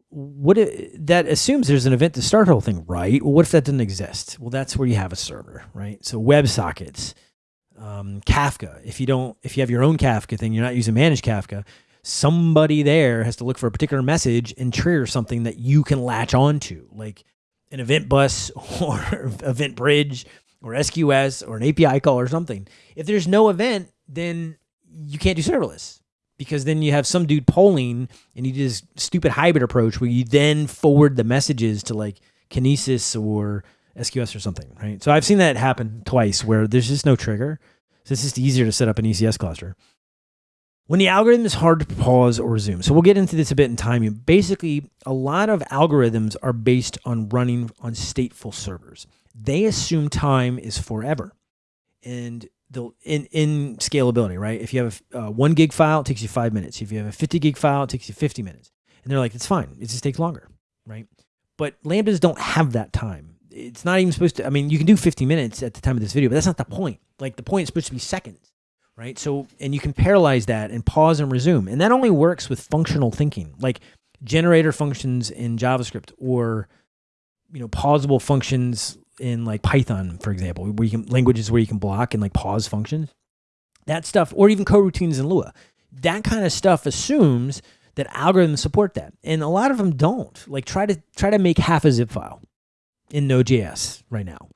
Speaker 1: What it, that assumes there's an event to start the whole thing, right? Well, what if that doesn't exist? Well, that's where you have a server, right? So WebSockets, um, Kafka. If you don't, if you have your own Kafka thing, you're not using managed Kafka. Somebody there has to look for a particular message and trigger something that you can latch onto, like an event bus or event bridge or SQS or an API call or something. If there's no event, then you can't do serverless because then you have some dude polling and you do this stupid hybrid approach where you then forward the messages to like Kinesis or SQS or something, right? So I've seen that happen twice where there's just no trigger. So it's just easier to set up an ECS cluster. When the algorithm is hard to pause or resume. So we'll get into this a bit in time. Basically, a lot of algorithms are based on running on stateful servers they assume time is forever. And the in, in scalability, right? If you have a uh, one gig file, it takes you five minutes. If you have a 50 gig file, it takes you 50 minutes. And they're like, it's fine. It just takes longer, right? But Lambdas don't have that time. It's not even supposed to, I mean, you can do 50 minutes at the time of this video, but that's not the point. Like the point is supposed to be seconds, right? So, and you can parallelize that and pause and resume. And that only works with functional thinking, like generator functions in JavaScript or, you know, pausable functions in like Python, for example, where you can languages where you can block and like pause functions. That stuff, or even coroutines in Lua. That kind of stuff assumes that algorithms support that. And a lot of them don't. Like try to try to make half a zip file in Node.js right now.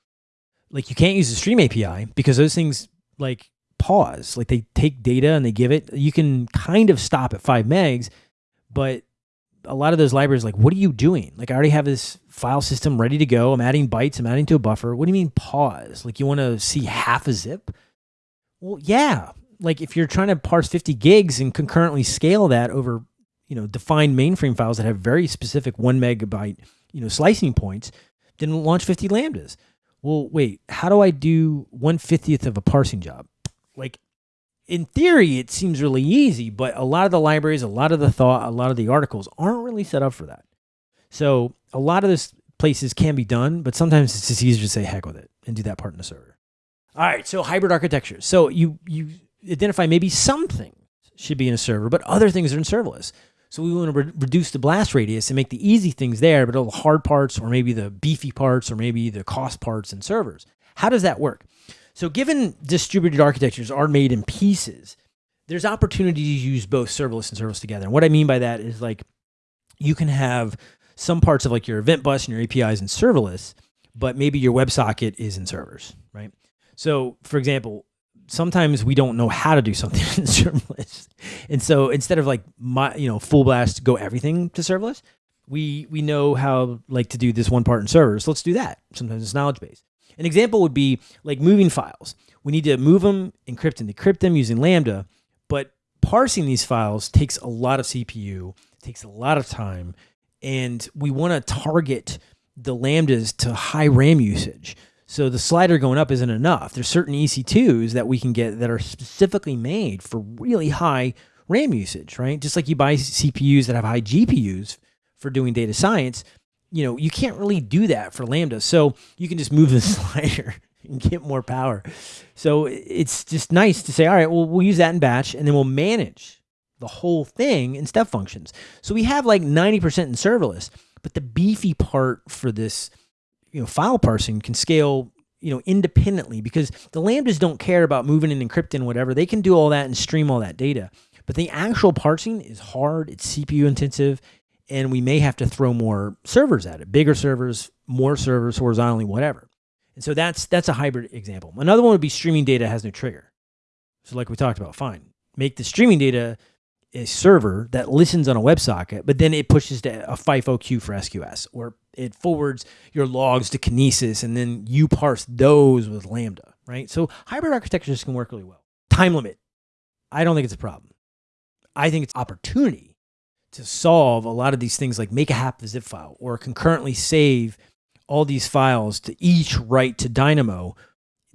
Speaker 1: like you can't use the Stream API because those things like pause, like they take data and they give it. You can kind of stop at five megs, but a lot of those libraries, like, what are you doing? Like, I already have this file system ready to go. I'm adding bytes. I'm adding to a buffer. What do you mean pause? Like, you want to see half a zip? Well, yeah. Like, if you're trying to parse 50 gigs and concurrently scale that over, you know, defined mainframe files that have very specific one megabyte, you know, slicing points, then launch 50 lambdas. Well, wait, how do I do 150th of a parsing job? Like, in theory, it seems really easy, but a lot of the libraries, a lot of the thought, a lot of the articles aren't really set up for that. So a lot of this places can be done, but sometimes it's just easier to say heck with it and do that part in the server. All right, so hybrid architecture. So you you identify maybe something should be in a server, but other things are in serverless. So we want to re reduce the blast radius and make the easy things there, but all the hard parts or maybe the beefy parts or maybe the cost parts in servers. How does that work? So given distributed architectures are made in pieces, there's opportunity to use both serverless and serverless together. And what I mean by that is like you can have some parts of like your event bus and your APIs in serverless, but maybe your WebSocket is in servers, right? So for example, sometimes we don't know how to do something in serverless. And so instead of like my, you know, full blast go everything to serverless, we we know how like to do this one part in servers. So let's do that. Sometimes it's knowledge base. An example would be like moving files. We need to move them, encrypt and decrypt them using Lambda, but parsing these files takes a lot of CPU, takes a lot of time, and we want to target the Lambdas to high RAM usage. So the slider going up isn't enough. There's certain EC2s that we can get that are specifically made for really high RAM usage, right? Just like you buy CPUs that have high GPUs for doing data science, you know, you can't really do that for Lambda. So you can just move the slider and get more power. So it's just nice to say, all right, well, we'll use that in batch and then we'll manage the whole thing in step functions. So we have like 90% in serverless, but the beefy part for this, you know, file parsing can scale, you know, independently because the Lambdas don't care about moving and encrypting whatever. They can do all that and stream all that data. But the actual parsing is hard, it's CPU intensive, and we may have to throw more servers at it, bigger servers, more servers horizontally, whatever. And so that's that's a hybrid example. Another one would be streaming data has no trigger. So like we talked about, fine. Make the streaming data a server that listens on a WebSocket, but then it pushes to a FIFO queue for SQS, or it forwards your logs to Kinesis, and then you parse those with Lambda, right? So hybrid architectures can work really well. Time limit. I don't think it's a problem. I think it's opportunity to solve a lot of these things like make a half the zip file or concurrently save all these files to each write to Dynamo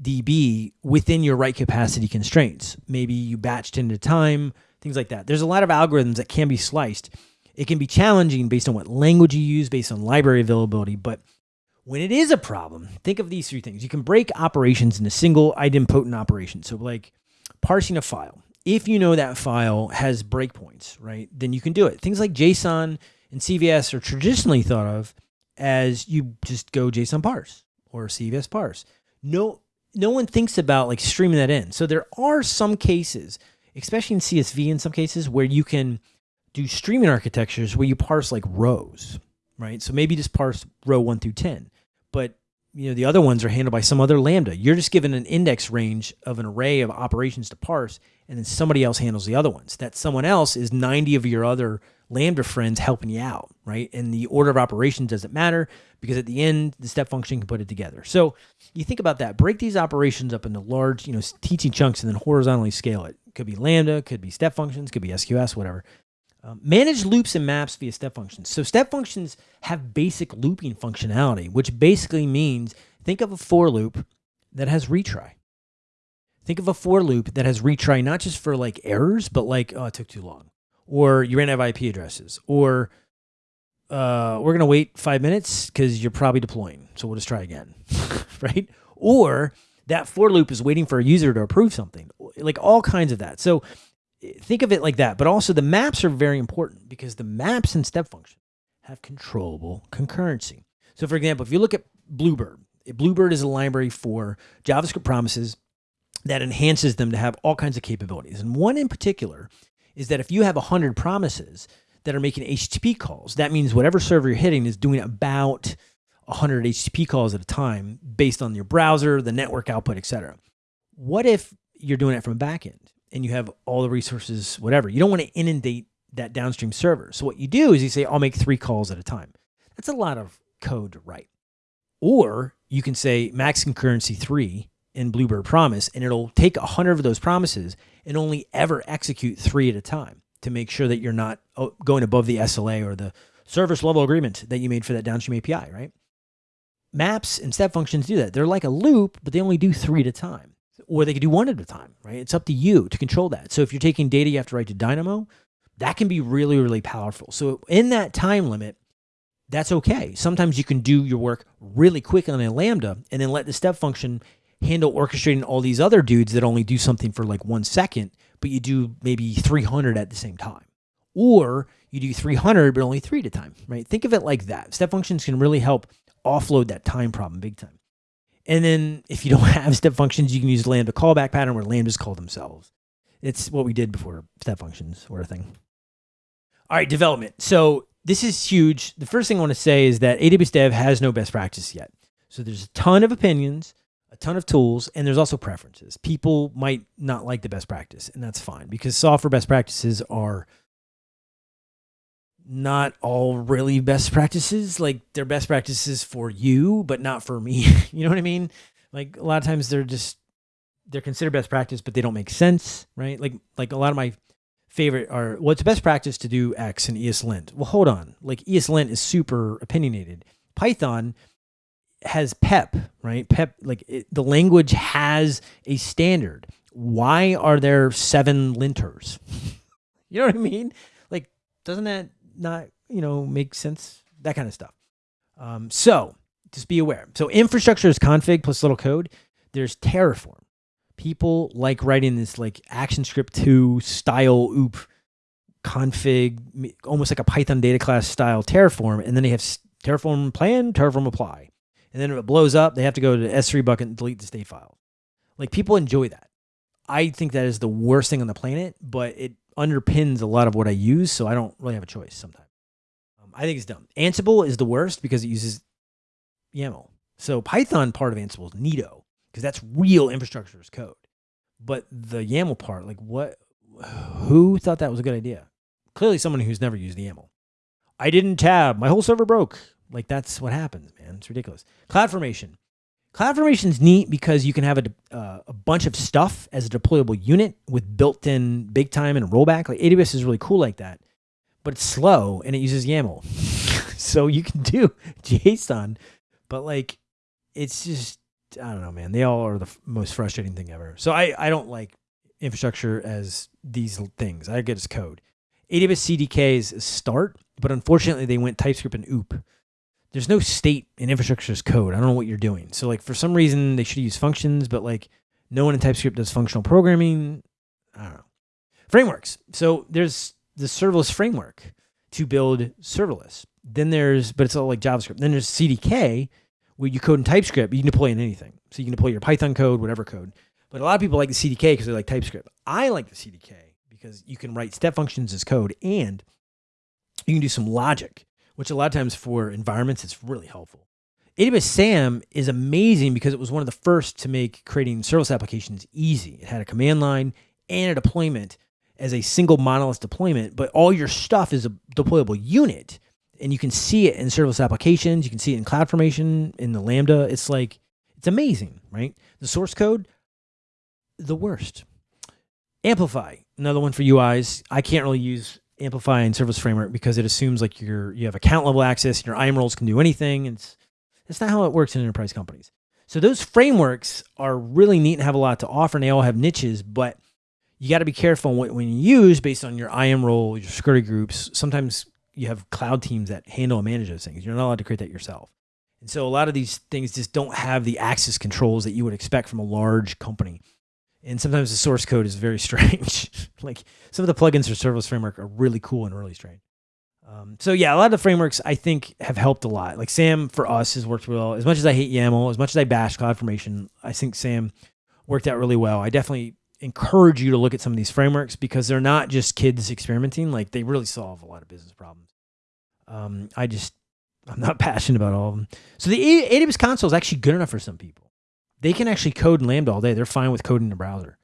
Speaker 1: DB within your write capacity constraints. Maybe you batched in at a time, things like that. There's a lot of algorithms that can be sliced. It can be challenging based on what language you use, based on library availability, but when it is a problem, think of these three things. You can break operations into single idempotent operations. So like parsing a file if you know that file has breakpoints, right, then you can do it. Things like JSON and CVS are traditionally thought of as you just go JSON parse or CVS parse. No, no one thinks about like streaming that in. So there are some cases, especially in CSV in some cases, where you can do streaming architectures where you parse like rows, right? So maybe just parse row one through 10, but you know, the other ones are handled by some other Lambda. You're just given an index range of an array of operations to parse, and then somebody else handles the other ones. That someone else is 90 of your other Lambda friends helping you out, right? And the order of operations doesn't matter because at the end, the step function can put it together. So you think about that. Break these operations up into large, you know, teaching chunks and then horizontally scale it. Could be Lambda, could be step functions, could be SQS, whatever. Um, manage loops and maps via step functions. So step functions have basic looping functionality, which basically means think of a for loop that has retry. Think of a for loop that has retry not just for like errors, but like, oh, it took too long. Or you ran out of IP addresses. Or uh, we're going to wait five minutes because you're probably deploying. So we'll just try again. right? Or that for loop is waiting for a user to approve something. Like all kinds of that. So think of it like that. But also the maps are very important because the maps and step function have controllable concurrency. So for example, if you look at Bluebird, Bluebird is a library for JavaScript promises that enhances them to have all kinds of capabilities. And one in particular is that if you have 100 promises that are making HTTP calls, that means whatever server you're hitting is doing about 100 HTTP calls at a time based on your browser, the network output, etc. What if you're doing it from a backend and you have all the resources, whatever? You don't want to inundate that downstream server. So what you do is you say, I'll make three calls at a time. That's a lot of code to write. Or you can say max concurrency three in Bluebird promise, and it'll take a hundred of those promises and only ever execute three at a time to make sure that you're not oh, going above the SLA or the service level agreement that you made for that downstream API, right? Maps and step functions do that. They're like a loop, but they only do three at a time. Or they could do one at a time, right? It's up to you to control that. So if you're taking data you have to write to Dynamo, that can be really, really powerful. So in that time limit, that's okay. Sometimes you can do your work really quick on a Lambda and then let the step function handle orchestrating all these other dudes that only do something for like one second, but you do maybe 300 at the same time. Or you do 300, but only three at a time, right? Think of it like that. Step functions can really help offload that time problem big time. And then if you don't have step functions, you can use Lambda callback pattern where Lambdas call themselves. It's what we did before step functions were a thing. All right, development. So this is huge. The first thing I want to say is that AWS Dev has no best practice yet. So there's a ton of opinions, ton of tools, and there's also preferences. People might not like the best practice, and that's fine because software best practices are not all really best practices. Like they're best practices for you, but not for me. you know what I mean? Like a lot of times they're just they're considered best practice, but they don't make sense, right? Like like a lot of my favorite are what's best practice to do X in ESLint. Well, hold on. Like ESLint is super opinionated. Python has PEP, right? PEP, like it, the language has a standard. Why are there seven linters? you know what I mean? Like, doesn't that not, you know, make sense? That kind of stuff. Um, so just be aware. So infrastructure is config plus little code. There's Terraform people like writing this like ActionScript 2 style oop config, almost like a Python data class style Terraform. And then they have Terraform plan, Terraform apply. And then if it blows up, they have to go to S3 bucket and delete the state file. Like people enjoy that. I think that is the worst thing on the planet, but it underpins a lot of what I use. So I don't really have a choice sometimes. Um, I think it's dumb. Ansible is the worst because it uses YAML. So Python part of Ansible is Nito because that's real infrastructure as code. But the YAML part, like what, who thought that was a good idea? Clearly someone who's never used the YAML. I didn't tab. My whole server broke. Like that's what happens, man. It's ridiculous. Cloud formation, CloudFormation. CloudFormation's neat because you can have a, uh, a bunch of stuff as a deployable unit with built-in big time and rollback. Like AWS is really cool like that, but it's slow and it uses YAML. so you can do JSON, but like it's just I don't know, man. They all are the most frustrating thing ever. So I, I don't like infrastructure as these things. I get as code. AWS CDK is a start, but unfortunately they went TypeScript and OOP. There's no state in infrastructure as code. I don't know what you're doing. So like for some reason they should use functions, but like no one in TypeScript does functional programming. I don't know. Frameworks. So there's the serverless framework to build serverless. Then there's, but it's all like JavaScript. Then there's CDK, where you code in TypeScript, you can deploy in anything. So you can deploy your Python code, whatever code. But a lot of people like the CDK because they like TypeScript. I like the CDK because you can write step functions as code and you can do some logic, which a lot of times for environments, it's really helpful. AWS SAM is amazing because it was one of the first to make creating serverless applications easy. It had a command line and a deployment as a single monolith deployment, but all your stuff is a deployable unit and you can see it in serverless applications. You can see it in CloudFormation, in the Lambda. It's like, it's amazing, right? The source code, the worst. Amplify, another one for UIs. I can't really use Amplify in Serverless Framework because it assumes like you're you have account level access and your IAM roles can do anything. And it's that's not how it works in enterprise companies. So those frameworks are really neat and have a lot to offer, and they all have niches, but you got to be careful when, when you use based on your IAM role, your security groups. Sometimes you have cloud teams that handle and manage those things. You're not allowed to create that yourself. And so a lot of these things just don't have the access controls that you would expect from a large company. And sometimes the source code is very strange. like some of the plugins for serverless framework are really cool and really strange. Um, so yeah, a lot of the frameworks I think have helped a lot. Like SAM for us has worked well. As much as I hate YAML, as much as I bash CloudFormation, I think SAM worked out really well. I definitely encourage you to look at some of these frameworks because they're not just kids experimenting. Like they really solve a lot of business problems. Um, I just, I'm not passionate about all of them. So the AWS console is actually good enough for some people. They can actually code in Lambda all day. They're fine with coding in the browser.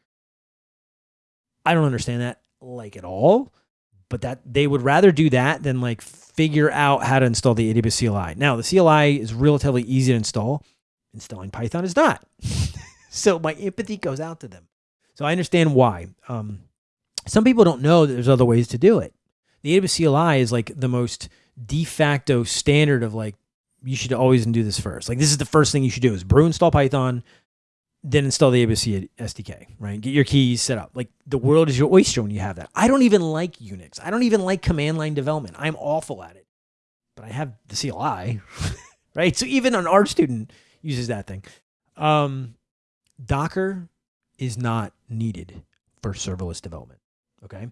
Speaker 1: I don't understand that like at all, but that they would rather do that than like figure out how to install the AWS CLI. Now, the CLI is relatively easy to install. Installing Python is not. so my empathy goes out to them. So I understand why. Um, some people don't know that there's other ways to do it. The AWS CLI is like the most de facto standard of like you should always do this first. Like this is the first thing you should do is brew install Python, then install the ABC SDK, right? Get your keys set up. Like the world is your oyster when you have that. I don't even like Unix. I don't even like command line development. I'm awful at it. But I have the CLI, right? So even an art student uses that thing. Um, Docker is not needed for serverless development, okay?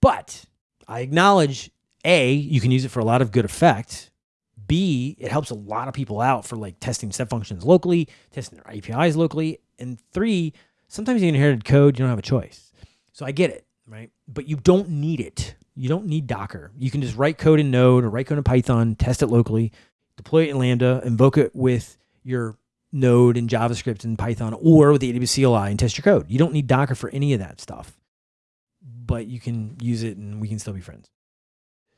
Speaker 1: But I acknowledge A, you can use it for a lot of good effect B, it helps a lot of people out for like testing step functions locally, testing their APIs locally. And three, sometimes you inherited code, you don't have a choice. So I get it, right? But you don't need it. You don't need Docker. You can just write code in Node or write code in Python, test it locally, deploy it in Lambda, invoke it with your Node and JavaScript and Python or with the AWS CLI and test your code. You don't need Docker for any of that stuff, but you can use it and we can still be friends.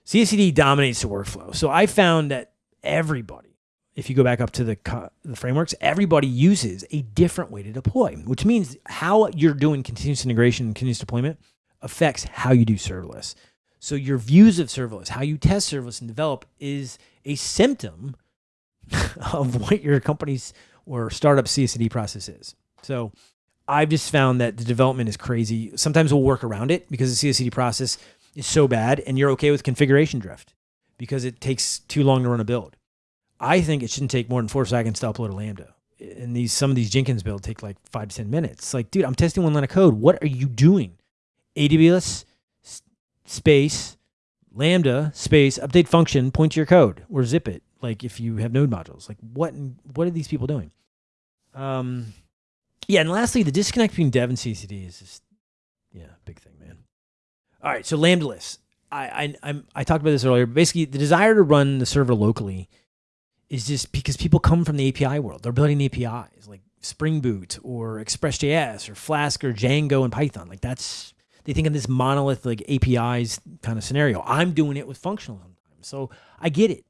Speaker 1: CI/CD dominates the workflow. So I found that everybody, if you go back up to the, the frameworks, everybody uses a different way to deploy, which means how you're doing continuous integration and continuous deployment affects how you do serverless. So your views of serverless, how you test serverless and develop is a symptom of what your company's or startup CI/CD process is. So I've just found that the development is crazy. Sometimes we'll work around it because the CI/CD process is so bad and you're okay with configuration drift because it takes too long to run a build. I think it shouldn't take more than four seconds to upload a Lambda. And these some of these Jenkins builds take like five to ten minutes. Like, dude, I'm testing one line of code. What are you doing? AWS space Lambda space update function point to your code or zip it. Like if you have node modules. Like what what are these people doing? Um, yeah, and lastly, the disconnect between dev and CCD is just yeah, big thing, man. All right, so Lambda liths. I, I, I'm, I talked about this earlier. Basically, the desire to run the server locally is just because people come from the API world. They're building APIs like Spring Boot or ExpressJS or Flask or Django and Python. Like that's they think of this monolith like APIs kind of scenario. I'm doing it with functional sometimes, so I get it.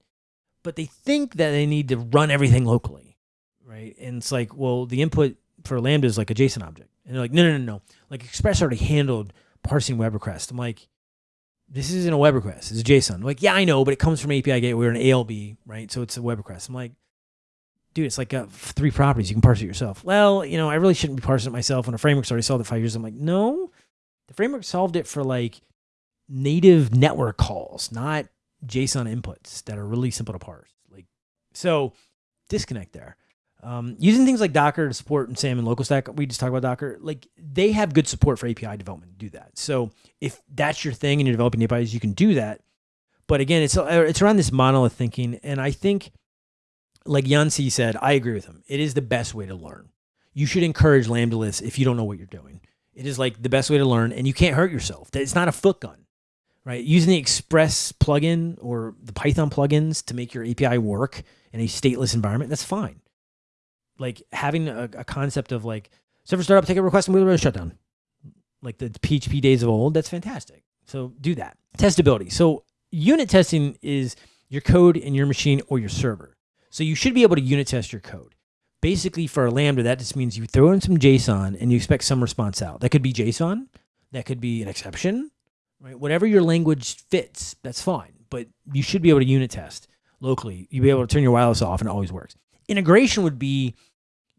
Speaker 1: But they think that they need to run everything locally, right? And it's like, well, the input for Lambda is like a JSON object, and they're like, no, no, no, no. Like Express already handled parsing web requests. I'm like, this isn't a web request. It's a JSON. I'm like, yeah, I know, but it comes from API gateway or an ALB, right? So it's a web request. I'm like, dude, it's like uh, three properties. You can parse it yourself. Well, you know, I really shouldn't be parsing it myself when a framework's already solved it five years. I'm like, no, the framework solved it for like native network calls, not JSON inputs that are really simple to parse. Like, so disconnect there. Um, using things like Docker to support SAM and local stack, we just talked about Docker, like they have good support for API development to do that. So if that's your thing and you're developing APIs, you can do that. But again, it's uh, it's around this monolith thinking, and I think, like Yan Cui said, I agree with him. It is the best way to learn. You should encourage Lambda liths if you don't know what you're doing. It is like the best way to learn, and you can't hurt yourself. It's not a foot gun, right? Using the Express plugin or the Python plugins to make your API work in a stateless environment, that's fine like having a, a concept of like server startup, take a request, and we'll shut down. Like the PHP days of old, that's fantastic. So do that. Testability. So unit testing is your code in your machine or your server. So you should be able to unit test your code. Basically, for a Lambda, that just means you throw in some JSON and you expect some response out. That could be JSON, that could be an exception, right? Whatever your language fits, that's fine. But you should be able to unit test locally. You'll be able to turn your wireless off and it always works. Integration would be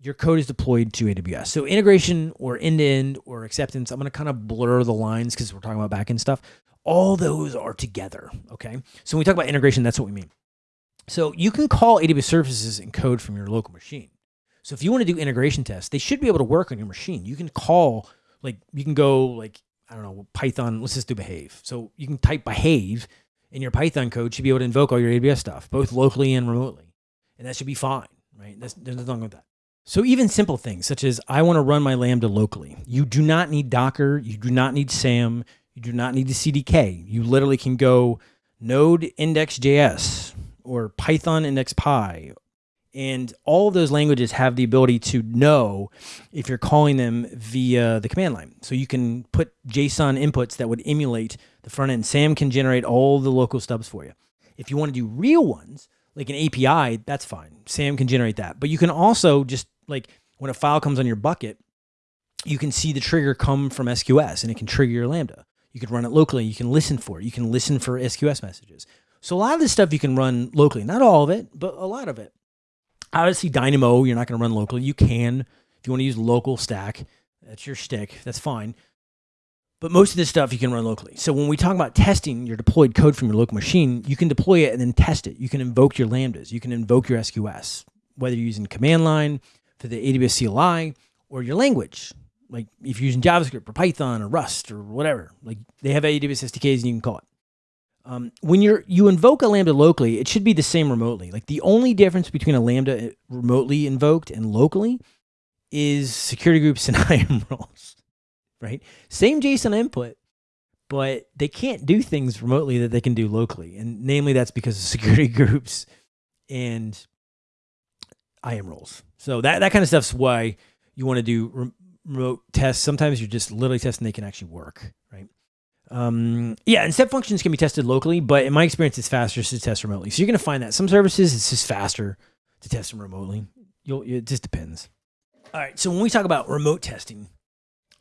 Speaker 1: your code is deployed to AWS. So integration or end-to-end or acceptance, I'm going to kind of blur the lines because we're talking about backend stuff. All those are together, okay? So when we talk about integration, that's what we mean. So you can call AWS services and code from your local machine. So if you want to do integration tests, they should be able to work on your machine. You can call, like, you can go, like, I don't know, Python, let's just do behave. So you can type behave in your Python code should be able to invoke all your AWS stuff, both locally and remotely. And that should be fine right? That's, there's nothing wrong with that. So even simple things such as I want to run my Lambda locally. You do not need Docker. You do not need SAM. You do not need the CDK. You literally can go node index.js or Python index.py. And all of those languages have the ability to know if you're calling them via the command line. So you can put JSON inputs that would emulate the front end. Sam can generate all the local stubs for you. If you want to do real ones, like an API, that's fine. Sam can generate that. But you can also just like when a file comes on your bucket, you can see the trigger come from SQS and it can trigger your Lambda. You can run it locally. You can listen for it. You can listen for SQS messages. So a lot of this stuff you can run locally. Not all of it, but a lot of it. Obviously, Dynamo, you're not going to run locally. You can. If you want to use local stack, that's your stick. That's fine. But most of this stuff you can run locally. So when we talk about testing your deployed code from your local machine, you can deploy it and then test it. You can invoke your Lambdas. You can invoke your SQS, whether you're using command line for the AWS CLI or your language. Like if you're using JavaScript or Python or Rust or whatever, like they have AWS SDKs and you can call it. Um, when you're you invoke a Lambda locally, it should be the same remotely. Like the only difference between a Lambda remotely invoked and locally is security groups and IAM roles right? Same JSON input, but they can't do things remotely that they can do locally. And namely, that's because of security groups and IAM roles. So that, that kind of stuff's why you want to do remote tests. Sometimes you're just literally testing they can actually work, right? Um, yeah, and step functions can be tested locally, but in my experience, it's faster to test remotely. So you're going to find that some services, it's just faster to test them remotely. You'll, it just depends. All right. So when we talk about remote testing,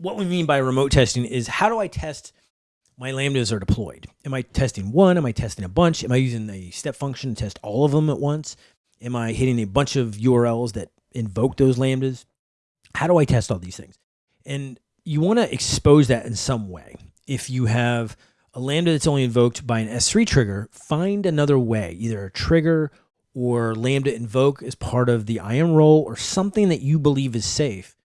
Speaker 1: what we mean by remote testing is how do I test my lambdas are deployed? Am I testing one? Am I testing a bunch? Am I using a step function to test all of them at once? Am I hitting a bunch of URLs that invoke those lambdas? How do I test all these things? And you want to expose that in some way. If you have a lambda that's only invoked by an S3 trigger, find another way, either a trigger or lambda invoke as part of the IAM role or something that you believe is safe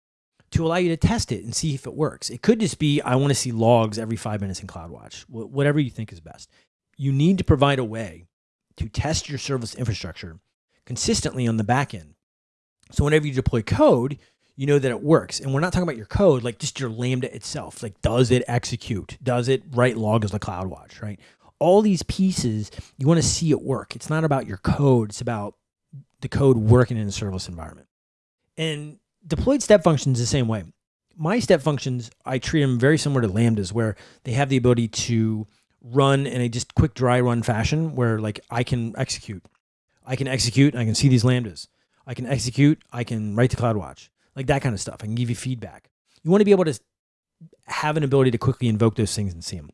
Speaker 1: to allow you to test it and see if it works. It could just be, I want to see logs every five minutes in CloudWatch, whatever you think is best. You need to provide a way to test your service infrastructure consistently on the back end. So whenever you deploy code, you know that it works. And we're not talking about your code, like just your Lambda itself. Like, does it execute? Does it write logs like CloudWatch, right? All these pieces, you want to see it work. It's not about your code. It's about the code working in a serverless environment. And deployed step functions the same way. My step functions, I treat them very similar to Lambdas, where they have the ability to run in a just quick dry run fashion where like I can execute. I can execute, I can see these Lambdas. I can execute, I can write to CloudWatch, like that kind of stuff. I can give you feedback. You want to be able to have an ability to quickly invoke those things and see them.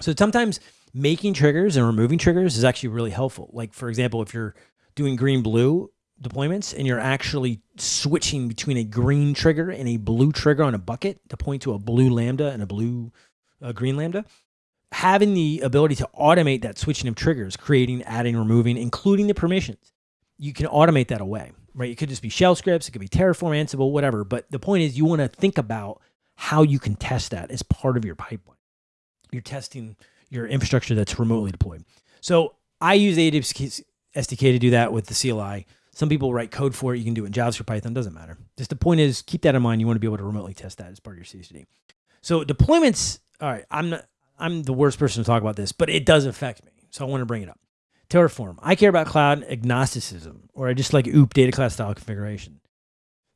Speaker 1: So sometimes making triggers and removing triggers is actually really helpful. Like for example, if you're doing green blue, deployments and you're actually switching between a green trigger and a blue trigger on a bucket to point to a blue lambda and a blue uh, green lambda having the ability to automate that switching of triggers creating adding removing including the permissions. You can automate that away right? It could just be shell scripts it could be terraform ansible whatever but the point is you want to think about how you can test that as part of your pipeline. You're testing your infrastructure that's remotely deployed. So i use aws sdk to do that with the cli some people write code for it. You can do it in JavaScript, Python, doesn't matter. Just the point is keep that in mind. You want to be able to remotely test that as part of your CI/CD. So deployments, all right, I'm not, I'm the worst person to talk about this, but it does affect me. So I want to bring it up. Terraform. I care about cloud agnosticism, or I just like OOP data class style configuration.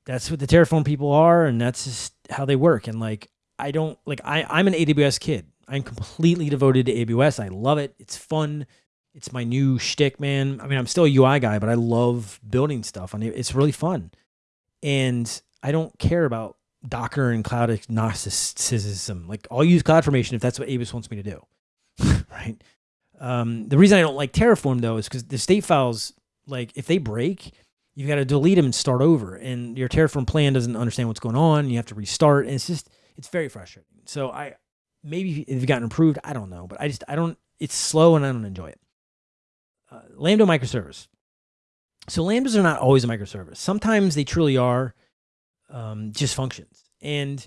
Speaker 1: That's what the Terraform people are, and that's just how they work. And like, I don't like I, I'm an AWS kid. I'm completely devoted to AWS. I love it. It's fun it's my new shtick, man. I mean, I'm still a UI guy, but I love building stuff and It's really fun. And I don't care about Docker and cloud agnosticism. Like I'll use CloudFormation if that's what AWS wants me to do. right. Um, the reason I don't like Terraform though is because the state files, like if they break, you've got to delete them and start over. And your Terraform plan doesn't understand what's going on. You have to restart. And it's just, it's very frustrating. So I, maybe it's gotten improved. I don't know, but I just, I don't, it's slow and I don't enjoy it uh, Lambda microservice. So Lambdas are not always a microservice. Sometimes they truly are um, just functions. And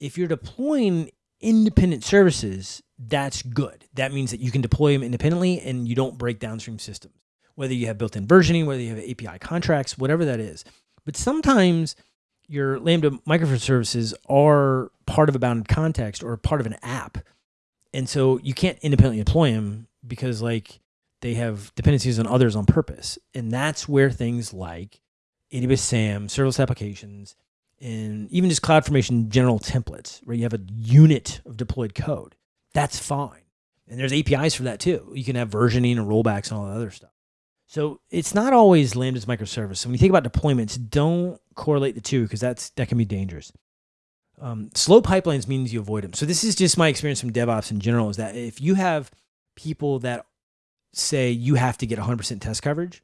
Speaker 1: if you're deploying independent services, that's good. That means that you can deploy them independently and you don't break downstream systems, whether you have built-in versioning, whether you have API contracts, whatever that is. But sometimes your Lambda microservices are part of a bounded context or part of an app. And so you can't independently deploy them because like they have dependencies on others on purpose. And that's where things like AWS SAM, serverless applications, and even just CloudFormation general templates, where you have a unit of deployed code, that's fine. And there's APIs for that too. You can have versioning and rollbacks and all that other stuff. So it's not always Lambda's microservice. So when you think about deployments, don't correlate the two because that's that can be dangerous. Um, slow pipelines means you avoid them. So this is just my experience from DevOps in general is that if you have people that say you have to get 100% test coverage,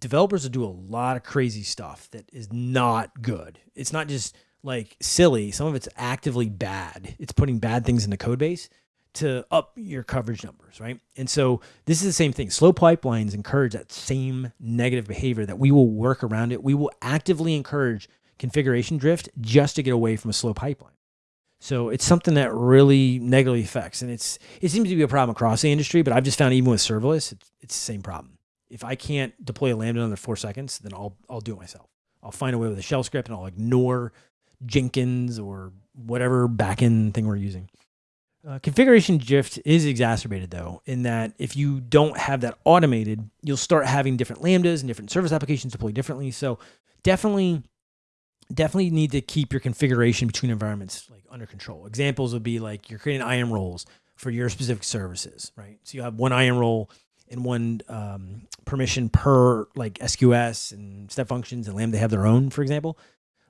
Speaker 1: developers will do a lot of crazy stuff that is not good. It's not just like silly. Some of it's actively bad. It's putting bad things in the code base to up your coverage numbers, right? And so this is the same thing. Slow pipelines encourage that same negative behavior that we will work around it. We will actively encourage configuration drift just to get away from a slow pipeline. So it's something that really negatively affects, and it's it seems to be a problem across the industry. But I've just found even with serverless, it's, it's the same problem. If I can't deploy a lambda under four seconds, then I'll I'll do it myself. I'll find a way with a shell script, and I'll ignore Jenkins or whatever backend thing we're using. Uh, configuration drift is exacerbated though, in that if you don't have that automated, you'll start having different lambdas and different service applications deploy differently. So definitely definitely need to keep your configuration between environments like under control. Examples would be like you're creating IAM roles for your specific services, right? So you have one IAM role and one um, permission per like SQS and step functions and Lambda have their own, for example.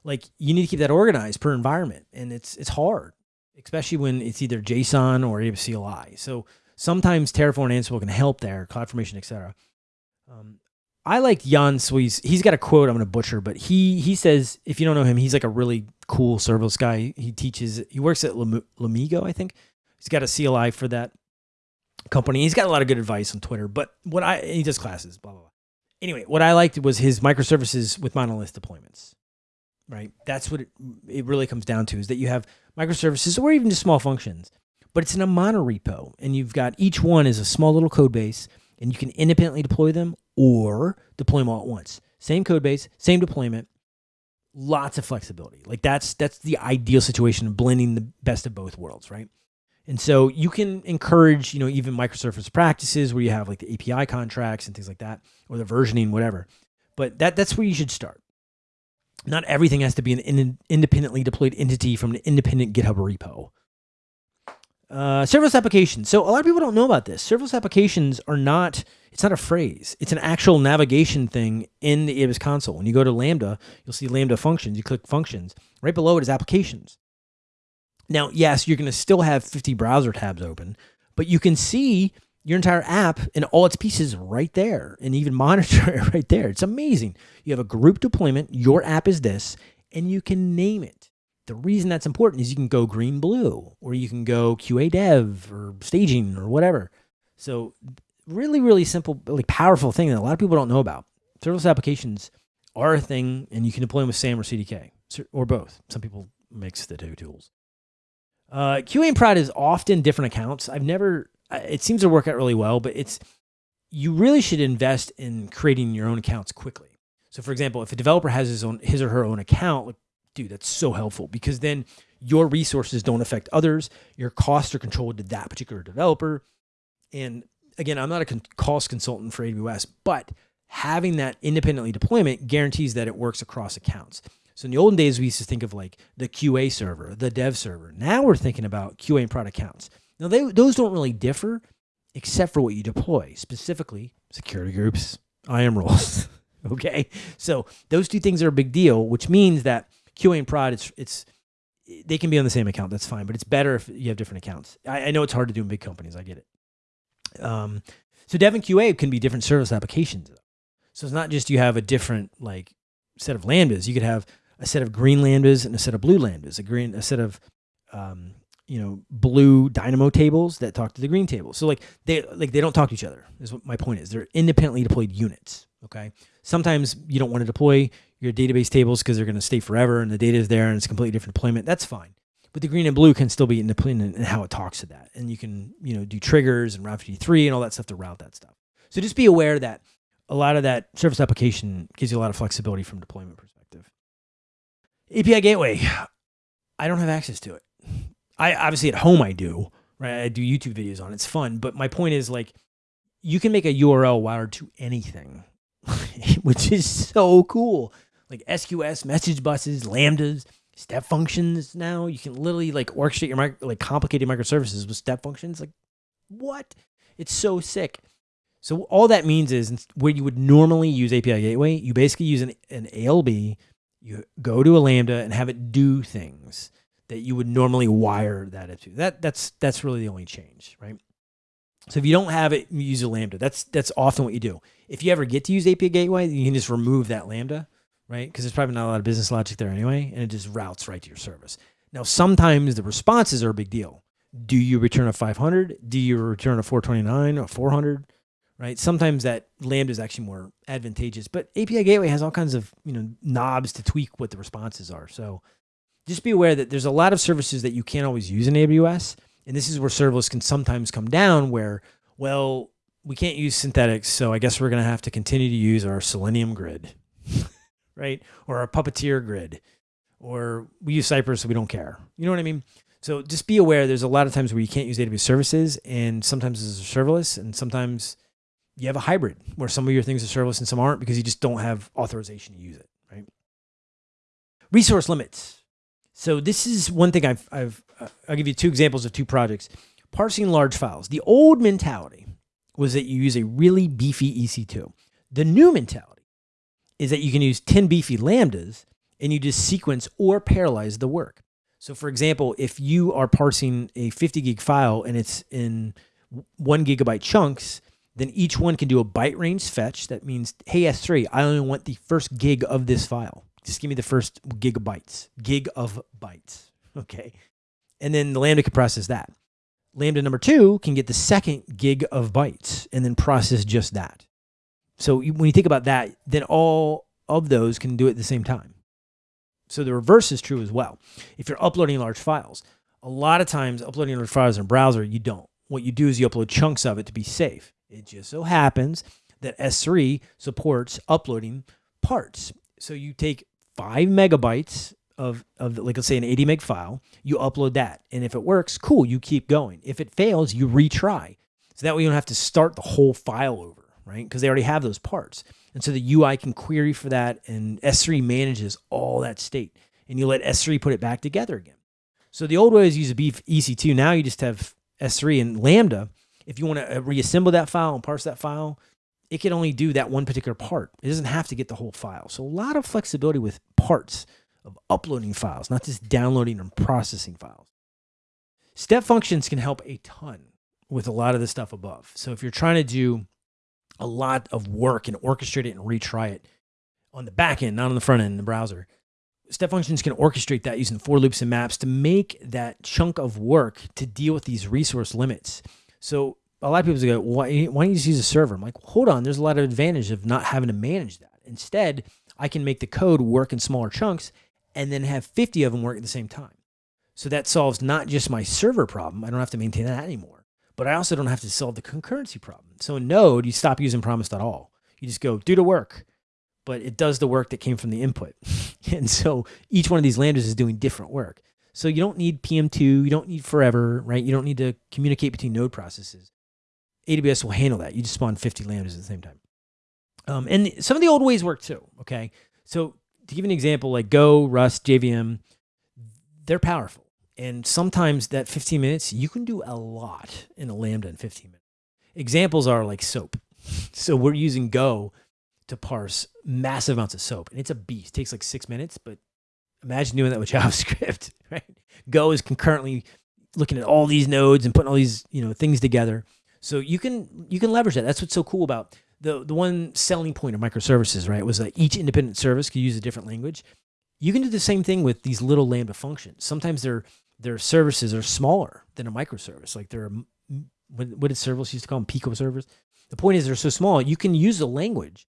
Speaker 1: Like you need to keep that organized per environment, and it's it's hard, especially when it's either JSON or CLI. So sometimes Terraform and Ansible can help there, CloudFormation, etc. Um, I like Yan Cui. He's got a quote I'm going to butcher, but he he says if you don't know him, he's like a really cool serverless guy. He teaches. He works at Lumigo, I think. He's got a CLI for that company. He's got a lot of good advice on Twitter. But what I he does classes, blah blah blah. Anyway, what I liked was his microservices with monolith deployments. Right, that's what it, it really comes down to is that you have microservices or even just small functions, but it's in a monorepo, and you've got each one is a small little code base and you can independently deploy them or deploy them all at once. Same code base, same deployment, lots of flexibility. Like that's that's the ideal situation of blending the best of both worlds, right? And so you can encourage, you know, even microservice practices where you have like the API contracts and things like that, or the versioning, whatever. But that that's where you should start. Not everything has to be an in, independently deployed entity from an independent GitHub repo. Uh, serverless applications. So a lot of people don't know about this. Serverless applications are not, it's not a phrase. It's an actual navigation thing in the AWS console. When you go to Lambda, you'll see Lambda functions. You click functions. Right below it is applications. Now, yes, you're going to still have 50 browser tabs open, but you can see your entire app and all its pieces right there and even monitor it right there. It's amazing. You have a group deployment. Your app is this, and you can name it. The reason that's important is you can go green blue or you can go QA dev or staging or whatever. So really, really simple, like powerful thing that a lot of people don't know about. Serverless applications are a thing and you can deploy them with SAM or CDK or both. Some people mix the two tools. Uh, QA and prod is often different accounts. I've never, it seems to work out really well, but it's, you really should invest in creating your own accounts quickly. So for example, if a developer has his own, his or her own account, like dude, that's so helpful because then your resources don't affect others. Your costs are controlled to that particular developer. And again, I'm not a con cost consultant for AWS, but having that independently deployment guarantees that it works across accounts. So in the olden days, we used to think of like the QA server, the dev server. Now we're thinking about QA and product accounts. Now they, those don't really differ except for what you deploy, specifically security groups, IAM roles. okay. So those two things are a big deal, which means that QA and prod, it's it's they can be on the same account. That's fine, but it's better if you have different accounts. I, I know it's hard to do in big companies. I get it. Um, so Dev and QA can be different service applications. So it's not just you have a different like set of lambdas. You could have a set of green lambdas and a set of blue lambdas. A green, a set of um, you know blue Dynamo tables that talk to the green tables. So like they like they don't talk to each other. Is what my point is. They're independently deployed units. Okay. Sometimes you don't want to deploy your database tables because they're going to stay forever and the data is there and it's a completely different deployment. That's fine. But the green and blue can still be independent in how it talks to that. And you can, you know, do triggers and Route 53 and all that stuff to route that stuff. So just be aware that a lot of that service application gives you a lot of flexibility from deployment perspective. API gateway, I don't have access to it. I obviously at home I do, right? I do YouTube videos on it. It's fun. But my point is like, you can make a URL wired to anything, which is so cool. Like SQS, message buses, lambdas, step functions. Now you can literally like orchestrate your micro, like complicated microservices with step functions. Like what? It's so sick. So all that means is where you would normally use API Gateway, you basically use an, an ALB, you go to a Lambda and have it do things that you would normally wire that into. That that's that's really the only change, right? So if you don't have it, you use a Lambda. That's that's often what you do. If you ever get to use API Gateway, you can just remove that Lambda, right? Because there's probably not a lot of business logic there anyway, and it just routes right to your service. Now, sometimes the responses are a big deal. Do you return a 500? Do you return a 429 or 400? Right? Sometimes that Lambda is actually more advantageous, but API Gateway has all kinds of you know knobs to tweak what the responses are. So just be aware that there's a lot of services that you can't always use in AWS and this is where serverless can sometimes come down where, well, we can't use synthetics, so I guess we're going to have to continue to use our Selenium grid, right? Or our Puppeteer grid, or we use Cypress, so we don't care. You know what I mean? So just be aware there's a lot of times where you can't use AWS services, and sometimes it's serverless, and sometimes you have a hybrid where some of your things are serverless and some aren't because you just don't have authorization to use it, right? Resource limits. So this is one thing I've, I've uh, I'll give you two examples of two projects. Parsing large files. The old mentality was that you use a really beefy EC2. The new mentality is that you can use 10 beefy lambdas and you just sequence or parallelize the work. So for example, if you are parsing a 50 gig file and it's in one gigabyte chunks, then each one can do a byte range fetch. That means, hey, S3, I only want the first gig of this file. Just give me the first gigabytes, gig of bytes. Okay. And then the Lambda process that. Lambda number two can get the second gig of bytes and then process just that. So when you think about that, then all of those can do it at the same time. So the reverse is true as well. If you're uploading large files, a lot of times uploading large files in a browser, you don't. What you do is you upload chunks of it to be safe. It just so happens that S3 supports uploading parts. So you take five megabytes of, of like let's say an 80 meg file, you upload that. And if it works, cool, you keep going. If it fails, you retry. So that way you don't have to start the whole file over, right? Because they already have those parts. And so the UI can query for that and S3 manages all that state. And you let S3 put it back together again. So the old way is use a beef EC2. Now you just have S3 and Lambda. If you want to uh, reassemble that file and parse that file, it can only do that one particular part. It doesn't have to get the whole file. So a lot of flexibility with parts of uploading files, not just downloading and processing files. Step functions can help a ton with a lot of the stuff above. So if you're trying to do a lot of work and orchestrate it and retry it on the back end, not on the front end in the browser, step functions can orchestrate that using for loops and maps to make that chunk of work to deal with these resource limits. So a lot of people go, why, why don't you just use a server? I'm like, hold on, there's a lot of advantage of not having to manage that. Instead, I can make the code work in smaller chunks and then have 50 of them work at the same time. So that solves not just my server problem. I don't have to maintain that anymore, but I also don't have to solve the concurrency problem. So in Node, you stop using promise.all. You just go do the work, but it does the work that came from the input. and so each one of these lambdas is doing different work. So you don't need PM2, you don't need forever, right? You don't need to communicate between node processes. AWS will handle that. You just spawn 50 lambdas at the same time. Um, and some of the old ways work too. Okay. So to give an example, like Go, Rust, JVM, they're powerful. And sometimes that 15 minutes, you can do a lot in a Lambda in 15 minutes. Examples are like SOAP. So we're using Go to parse massive amounts of SOAP. And it's a beast. It takes like six minutes, but imagine doing that with JavaScript, right? Go is concurrently looking at all these nodes and putting all these, you know, things together. So you can you can leverage that. That's what's so cool about the the one selling point of microservices, right? Was that each independent service could use a different language. You can do the same thing with these little Lambda functions. Sometimes their their services are smaller than a microservice. Like they're what, did serverless used to call them? Pico servers. The point is they're so small you can use a language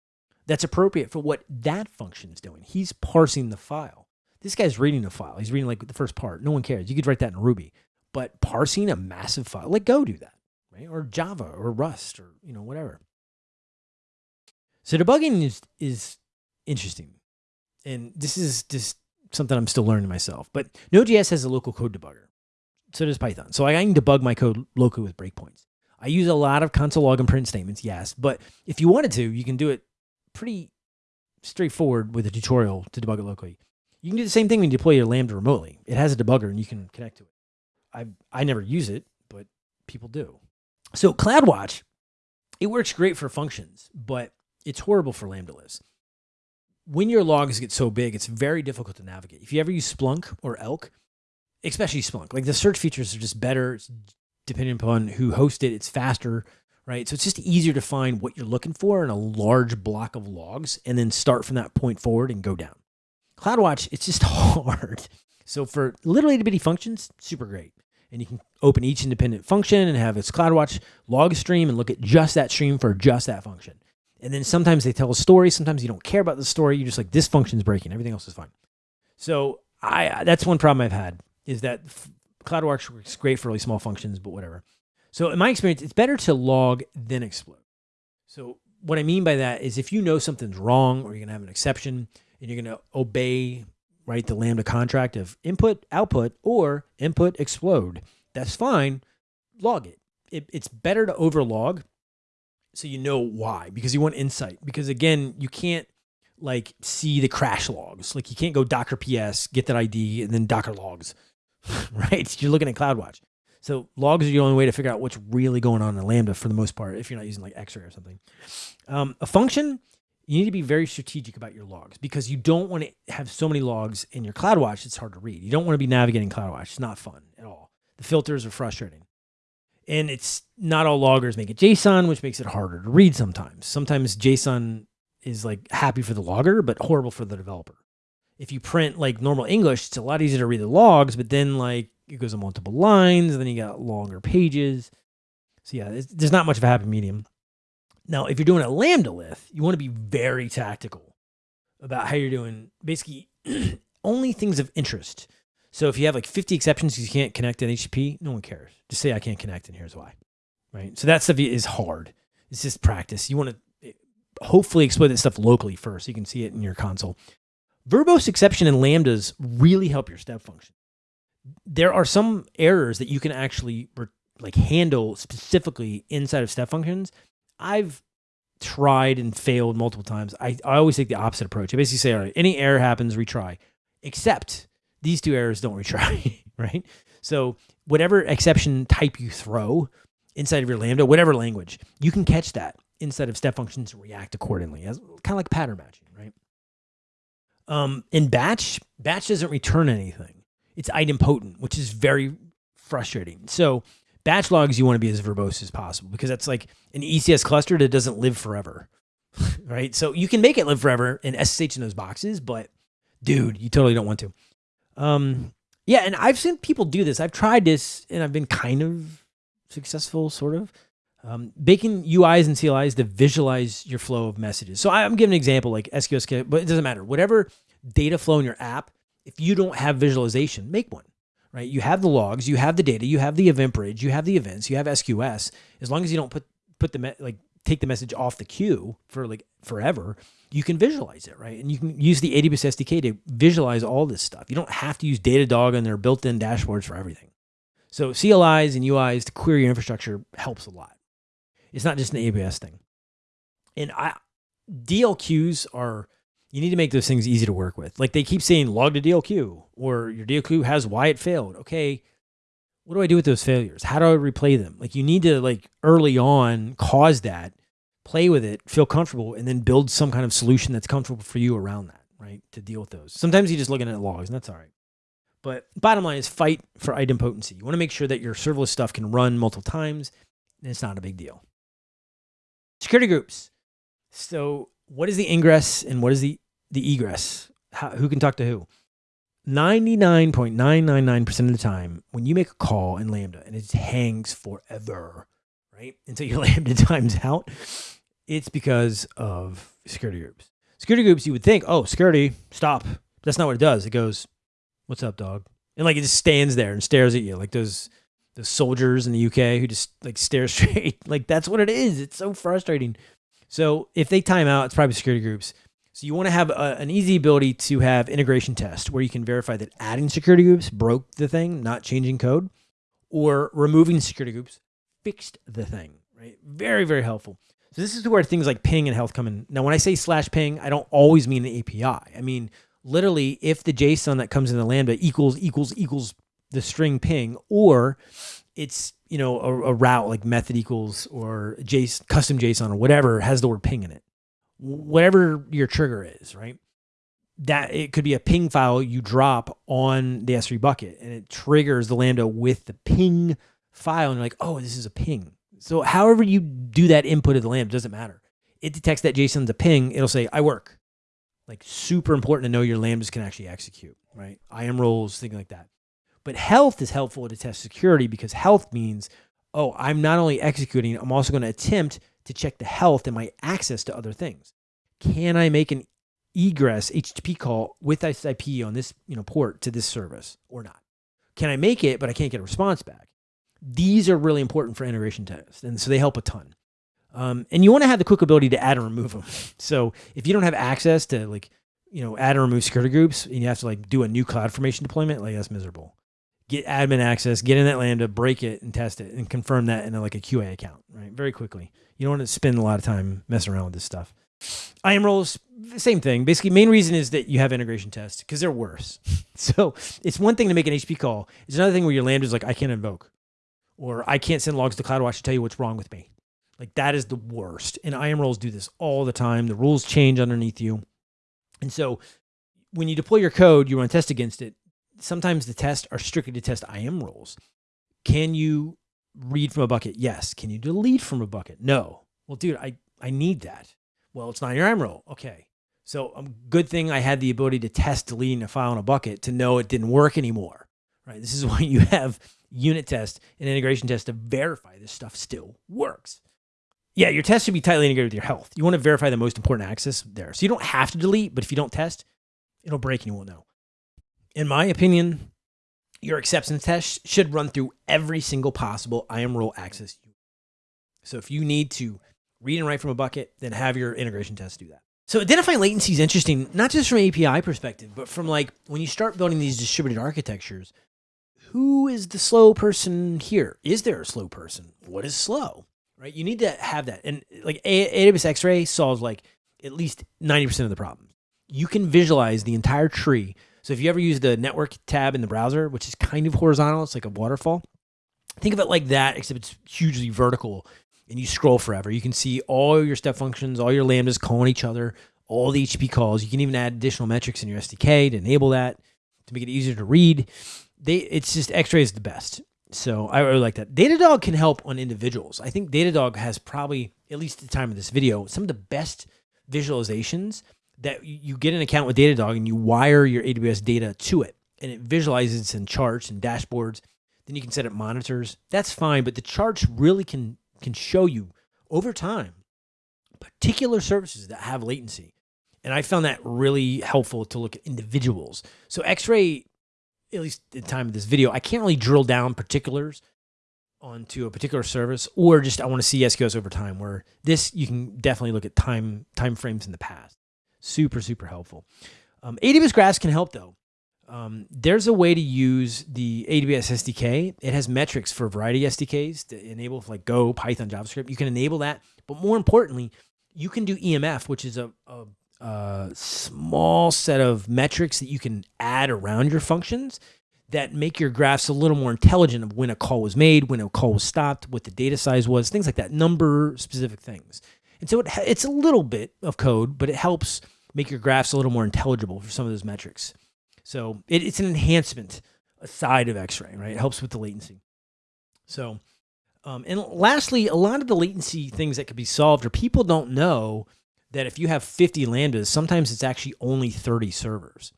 Speaker 1: that's appropriate for what that function is doing. He's parsing the file. This guy's reading the file. He's reading like the first part. No one cares. You could write that in Ruby, but parsing a massive file, let Go do that right? Or Java or Rust or, you know, whatever. So debugging is, is interesting. And this is just something I'm still learning myself. But Node.js has a local code debugger. So does Python. So I can debug my code locally with breakpoints. I use a lot of console log and print statements, yes, but if you wanted to, you can do it pretty straightforward with a tutorial to debug it locally. You can do the same thing when you deploy your Lambda remotely. It has a debugger and you can connect to it. I I never use it, but people do. So CloudWatch, it works great for functions, but it's horrible for Lambda liths. When your logs get so big, it's very difficult to navigate. If you ever use Splunk or Elk, especially Splunk, like the search features are just better depending upon who hosts it. It's faster, right? So it's just easier to find what you're looking for in a large block of logs and then start from that point forward and go down. CloudWatch, it's just hard. So for little itty bitty functions, super great and you can open each independent function and have its CloudWatch log stream and look at just that stream for just that function. And then sometimes they tell a story. Sometimes you don't care about the story. You're just like, this function's breaking. Everything else is fine. So I that's one problem I've had is that CloudWatch works great for really small functions, but whatever. So in my experience, it's better to log than explode. So what I mean by that is if you know something's wrong or you're going to have an exception and you're going to obey right? The Lambda contract of input, output, or input, explode. That's fine. Log it. it it's better to overlog so you know why because you want insight. Because again, you can't like see the crash logs. Like you can't go Docker PS, get that ID, and then Docker logs, right? You're looking at CloudWatch. So logs are the only way to figure out what's really going on in Lambda for the most part, if you're not using like Xray or something. Um, a function you need to be very strategic about your logs because you don't want to have so many logs in your CloudWatch. It's hard to read. You don't want to be navigating CloudWatch. It's not fun at all. The filters are frustrating. And it's not all loggers make it JSON, which makes it harder to read sometimes. Sometimes JSON is like happy for the logger, but horrible for the developer. If you print like normal English, it's a lot easier to read the logs, but then like it goes on multiple lines, then you got longer pages. So yeah, there's not much of a happy medium. Now, if you're doing a lambda lith, you want to be very tactical about how you're doing basically only things of interest. So if you have like 50 exceptions you can't connect in HTTP, no one cares. Just say I can't connect and here's why. Right? So that stuff is hard. It's just practice. You want to eh, hopefully exploit that stuff locally first so you can see it in your console. Verbose exception and lambdas really help your step function. There are some errors that you can actually like handle specifically inside of step functions I've tried and failed multiple times. I, I always take the opposite approach. I basically say, all right, any error happens, retry, except these two errors don't retry, right? So whatever exception type you throw inside of your Lambda, whatever language, you can catch that inside of step functions react accordingly, as kind of like pattern matching, right? Um, in batch, batch doesn't return anything. It's idempotent, which is very frustrating. So batch logs you want to be as verbose as possible because that's like an ECS cluster that doesn't live forever, right? So you can make it live forever in SSH in those boxes, but dude, you totally don't want to. Um, yeah, and I've seen people do this. I've tried this and I've been kind of successful, sort of. Um, baking UIs and CLIs to visualize your flow of messages. So I'm giving an example like SQS, but it doesn't matter. Whatever data flow in your app, if you don't have visualization, make one right? You have the logs, you have the data, you have the event bridge, you have the events, you have SQS. As long as you don't put put the like take the message off the queue for like forever, you can visualize it, right? And you can use the AWS SDK to visualize all this stuff. You don't have to use Datadog and their built-in dashboards for everything. So CLIs and UIs to query your infrastructure helps a lot. It's not just an AWS thing. And I DLQs are you need to make those things easy to work with. Like they keep saying log to DLQ or your DLQ has why it failed. Okay. What do I do with those failures? How do I replay them? Like you need to like early on cause that, play with it, feel comfortable, and then build some kind of solution that's comfortable for you around that, right? To deal with those. Sometimes you're just looking at logs and that's all right. But bottom line is fight for idempotency. You want to make sure that your serverless stuff can run multiple times and it's not a big deal. Security groups. So what is the ingress and what is the, the egress? How, who can talk to who? 99.999% of the time, when you make a call in Lambda and it hangs forever, right? Until your Lambda times out, it's because of security groups. Security groups, you would think, oh, security, stop. That's not what it does. It goes, what's up, dog? And like it just stands there and stares at you like those those soldiers in the UK who just like stare straight. like that's what it is. It's so frustrating. So if they time out, it's probably security groups. So you want to have a, an easy ability to have integration test where you can verify that adding security groups broke the thing, not changing code, or removing security groups fixed the thing. right? Very, very helpful. So this is where things like ping and health come in. Now, when I say slash ping, I don't always mean the API. I mean, literally, if the JSON that comes in the Lambda equals, equals, equals the string ping, or it's, you know, a, a route like method equals or JSON, custom JSON or whatever has the word ping in it. Whatever your trigger is, right? That it could be a ping file you drop on the S3 bucket and it triggers the Lambda with the ping file. And you're like, oh, this is a ping so however you do that input of the lamp doesn't matter. It detects that JSON's a ping. It'll say, I work. Like super important to know your lambdas can actually execute, right? IAM roles, things like that. But health is helpful to test security because health means, oh, I'm not only executing, I'm also going to attempt to check the health and my access to other things. Can I make an egress HTTP call with this IP on this you know port to this service or not? Can I make it, but I can't get a response back? These are really important for integration tests, and so they help a ton. Um, and you want to have the quick ability to add and remove them. So if you don't have access to like, you know, add and remove security groups, and you have to like do a new CloudFormation deployment, like that's miserable. Get admin access, get in that Lambda, break it, and test it, and confirm that in a, like a QA account, right? Very quickly. You don't want to spend a lot of time messing around with this stuff. IAM roles, same thing. Basically, main reason is that you have integration tests because they're worse. so it's one thing to make an HP call. It's another thing where your Lambda is like, I can't invoke or I can't send logs to CloudWatch to tell you what's wrong with me. Like that is the worst. And IAM roles do this all the time. The rules change underneath you. And so when you deploy your code, you run test against it. Sometimes the tests are strictly to test IAM roles. Can you read from a bucket? Yes. Can you delete from a bucket? No. Well, dude, I, I need that. Well, it's not your IAM role. Okay. So um, good thing I had the ability to test deleting a file in a bucket to know it didn't work anymore. Right. This is why you have unit test and integration test to verify this stuff still works. Yeah, your test should be tightly integrated with your health. You want to verify the most important access there. So you don't have to delete, but if you don't test, it'll break and you won't know. In my opinion, your acceptance test should run through every single possible IAM role access. So if you need to read and write from a bucket, then have your integration test do that. So identifying latency is interesting, not just from API perspective, but from like when you start building these distributed architectures, who is the slow person here? Is there a slow person? What is slow? Right? You need to have that. And like AWS X-Ray solves like at least 90% of the problems. You can visualize the entire tree. So if you ever use the network tab in the browser, which is kind of horizontal, it's like a waterfall. Think of it like that, except it's hugely vertical and you scroll forever. You can see all your step functions, all your lambdas calling each other, all the HTTP calls. You can even add additional metrics in your SDK to enable that, to make it easier to read they it's just X-ray is the best. So I really like that. Datadog can help on individuals. I think Datadog has probably, at least at the time of this video, some of the best visualizations that you get an account with Datadog and you wire your AWS data to it and it visualizes in charts and dashboards. Then you can set up monitors. That's fine, but the charts really can can show you over time particular services that have latency. And I found that really helpful to look at individuals. So X-ray at least at the time of this video, I can't really drill down particulars onto a particular service or just I want to see SQS over time where this you can definitely look at time time frames in the past. Super, super helpful. Um, AWS Graphs can help though. Um, there's a way to use the AWS SDK. It has metrics for a variety of SDKs to enable like Go, Python, JavaScript. You can enable that. But more importantly, you can do EMF, which is a, a a small set of metrics that you can add around your functions that make your graphs a little more intelligent of when a call was made, when a call was stopped, what the data size was, things like that, number specific things. And so it, it's a little bit of code, but it helps make your graphs a little more intelligible for some of those metrics. So it, it's an enhancement aside of X-ray, right? It helps with the latency. So, um, and lastly, a lot of the latency things that could be solved or people don't know that if you have 50 lambdas, sometimes it's actually only 30 servers.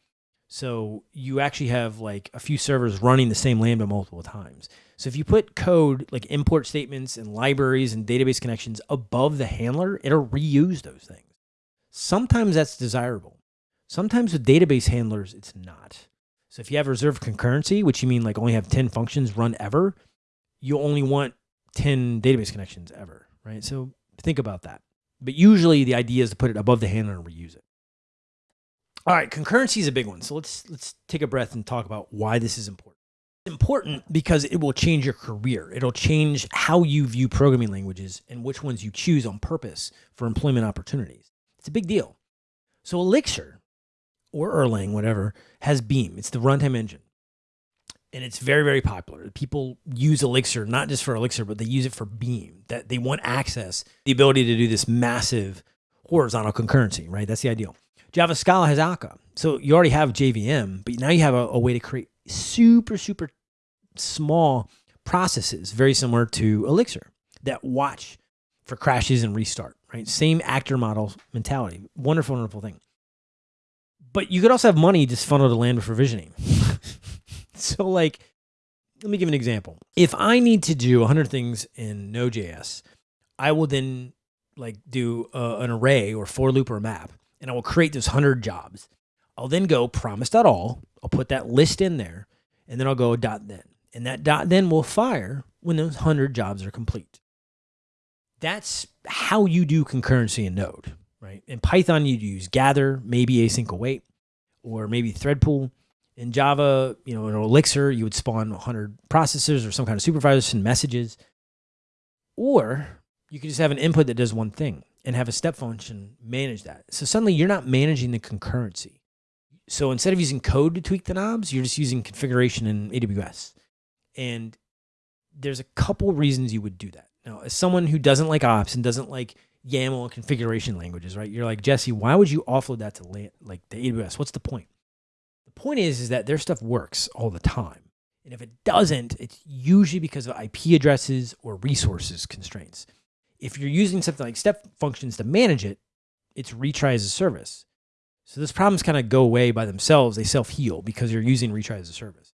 Speaker 1: So you actually have like a few servers running the same lambda multiple times. So if you put code like import statements and libraries and database connections above the handler, it'll reuse those things. Sometimes that's desirable. Sometimes with database handlers, it's not. So if you have reserved concurrency, which you mean like only have 10 functions run ever, you only want 10 database connections ever, right? So think about that. But usually the idea is to put it above the handler and reuse it. All right, concurrency is a big one. So let's let's take a breath and talk about why this is important. It's important because it will change your career. It'll change how you view programming languages and which ones you choose on purpose for employment opportunities. It's a big deal. So Elixir or Erlang, whatever, has Beam. It's the runtime engine. And it's very, very popular. People use Elixir, not just for Elixir, but they use it for Beam. That they want access, the ability to do this massive horizontal concurrency, right? That's the ideal. Java Scala has Akka. So you already have JVM, but now you have a, a way to create super, super small processes, very similar to Elixir, that watch for crashes and restart, right? Same actor model mentality. Wonderful, wonderful thing. But you could also have money just funneled to Lambda provisioning. so, like, let me give an example. If I need to do 100 things in Node.js, I will then like do uh, an array or for loop or map, and I will create those 100 jobs. I'll then go promise.all. I'll put that list in there, and then I'll go dot then. And that dot then will fire when those 100 jobs are complete. That's how you do concurrency in Node, right? In Python, you'd use gather, maybe async await, or maybe thread pool. In Java, you know, in Elixir, you would spawn 100 processors or some kind of supervisor send messages. Or you could just have an input that does one thing and have a step function manage that. So suddenly you're not managing the concurrency. So instead of using code to tweak the knobs, you're just using configuration in AWS. And there's a couple reasons you would do that. Now, as someone who doesn't like ops and doesn't like YAML and configuration languages, right? You're like, Jesse, why would you offload that to like the AWS? What's the point? The point is, is that their stuff works all the time. And if it doesn't, it's usually because of IP addresses or resources constraints. If you're using something like step functions to manage it, it's retry as a service. So those problems kind of go away by themselves. They self-heal because you're using retry as a service.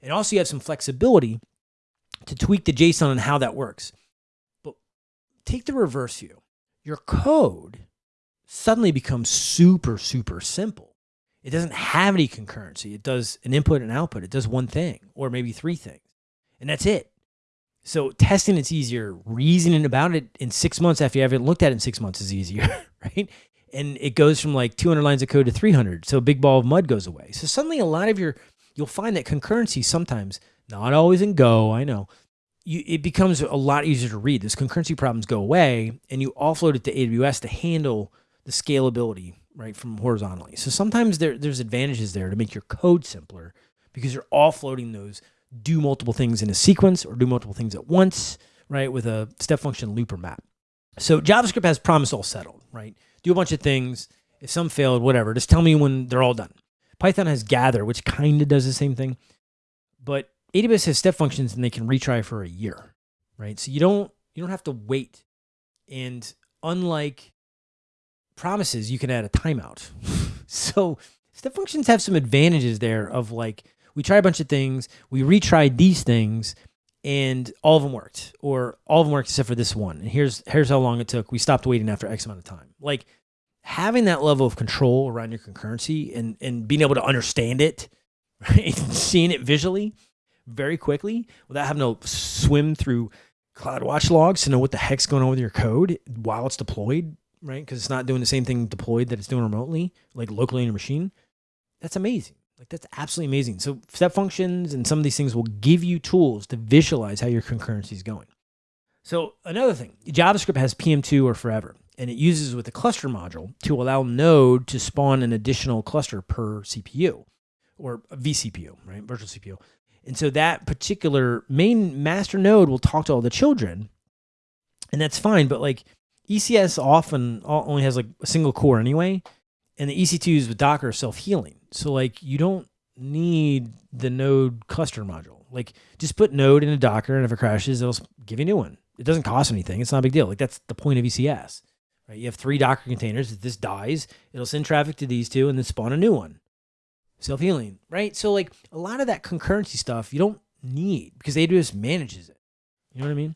Speaker 1: And also you have some flexibility to tweak the JSON and how that works. But take the reverse view. Your code suddenly becomes super, super simple. It doesn't have any concurrency. It does an input and output. It does one thing or maybe three things. And that's it. So testing it's easier. Reasoning about it in six months after you haven't looked at it in six months is easier, right? And it goes from like 200 lines of code to 300. So a big ball of mud goes away. So suddenly a lot of your you'll find that concurrency sometimes, not always in Go, I know, you, it becomes a lot easier to read. Those concurrency problems go away and you offload it to AWS to handle the scalability, right, from horizontally. So sometimes there, there's advantages there to make your code simpler because you're offloading those do multiple things in a sequence or do multiple things at once, right, with a step function loop or map. So JavaScript has promise all settled, right? Do a bunch of things. If some failed, whatever, just tell me when they're all done. Python has gather, which kind of does the same thing, but AWS has step functions and they can retry for a year, right? So you don't you don't have to wait. And unlike promises, you can add a timeout. so step functions have some advantages there of like we try a bunch of things, we retried these things, and all of them worked, or all of them worked except for this one. And here's here's how long it took. We stopped waiting after X amount of time. Like having that level of control around your concurrency and and being able to understand it, right? Seeing it visually very quickly without having to swim through CloudWatch logs to know what the heck's going on with your code while it's deployed, right? Because it's not doing the same thing deployed that it's doing remotely, like locally in your machine. That's amazing. Like that's absolutely amazing. So step functions and some of these things will give you tools to visualize how your concurrency is going. So another thing, JavaScript has PM2 or forever and it uses with the cluster module to allow Node to spawn an additional cluster per CPU or vCPU, right? Virtual CPU. And so that particular main master node will talk to all the children, and that's fine. But like ECS often only has like a single core anyway, and the EC2s with Docker are self healing. So like you don't need the node cluster module. Like just put node in a Docker, and if it crashes, it'll give you a new one. It doesn't cost anything. It's not a big deal. Like that's the point of ECS. Right? You have three Docker containers. If this dies, it'll send traffic to these two and then spawn a new one. Self healing, right? So, like a lot of that concurrency stuff you don't need because AWS manages it. You know what I mean?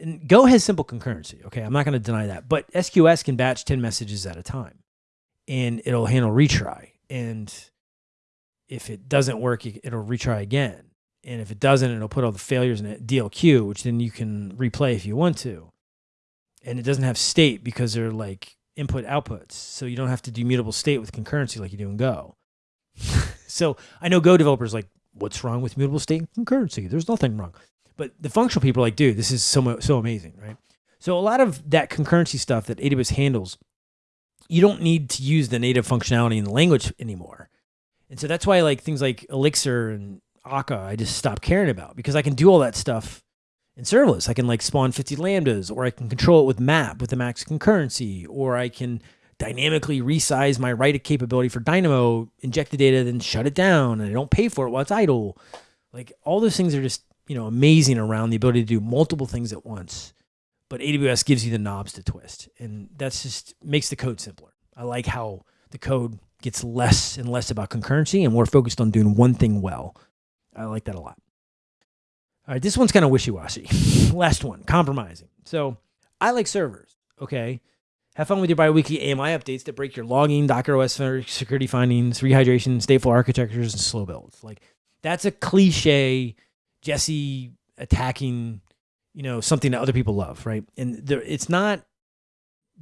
Speaker 1: And Go has simple concurrency. Okay. I'm not going to deny that. But SQS can batch 10 messages at a time and it'll handle retry. And if it doesn't work, it'll retry again. And if it doesn't, it'll put all the failures in a DLQ, which then you can replay if you want to and it doesn't have state because they're like input outputs. So you don't have to do mutable state with concurrency like you do in Go. so I know Go developers like what's wrong with mutable state and concurrency? There's nothing wrong. But the functional people are like, dude, this is so so amazing, right? So a lot of that concurrency stuff that AWS handles, you don't need to use the native functionality in the language anymore. And so that's why like things like Elixir and Akka, I just stopped caring about because I can do all that stuff in serverless. I can like spawn 50 lambdas or I can control it with map with the max concurrency or I can dynamically resize my write capability for Dynamo, inject the data, then shut it down and I don't pay for it while it's idle. Like all those things are just, you know, amazing around the ability to do multiple things at once. But AWS gives you the knobs to twist. And that's just makes the code simpler. I like how the code gets less and less about concurrency and more focused on doing one thing well. I like that a lot. All right, this one's kind of wishy-washy. Last one, compromising. So I like servers, okay? Have fun with your biweekly AMI updates that break your logging, Docker OS security findings, rehydration, stateful architectures, and slow builds. Like that's a cliche Jesse attacking, you know, something that other people love, right? And there, it's not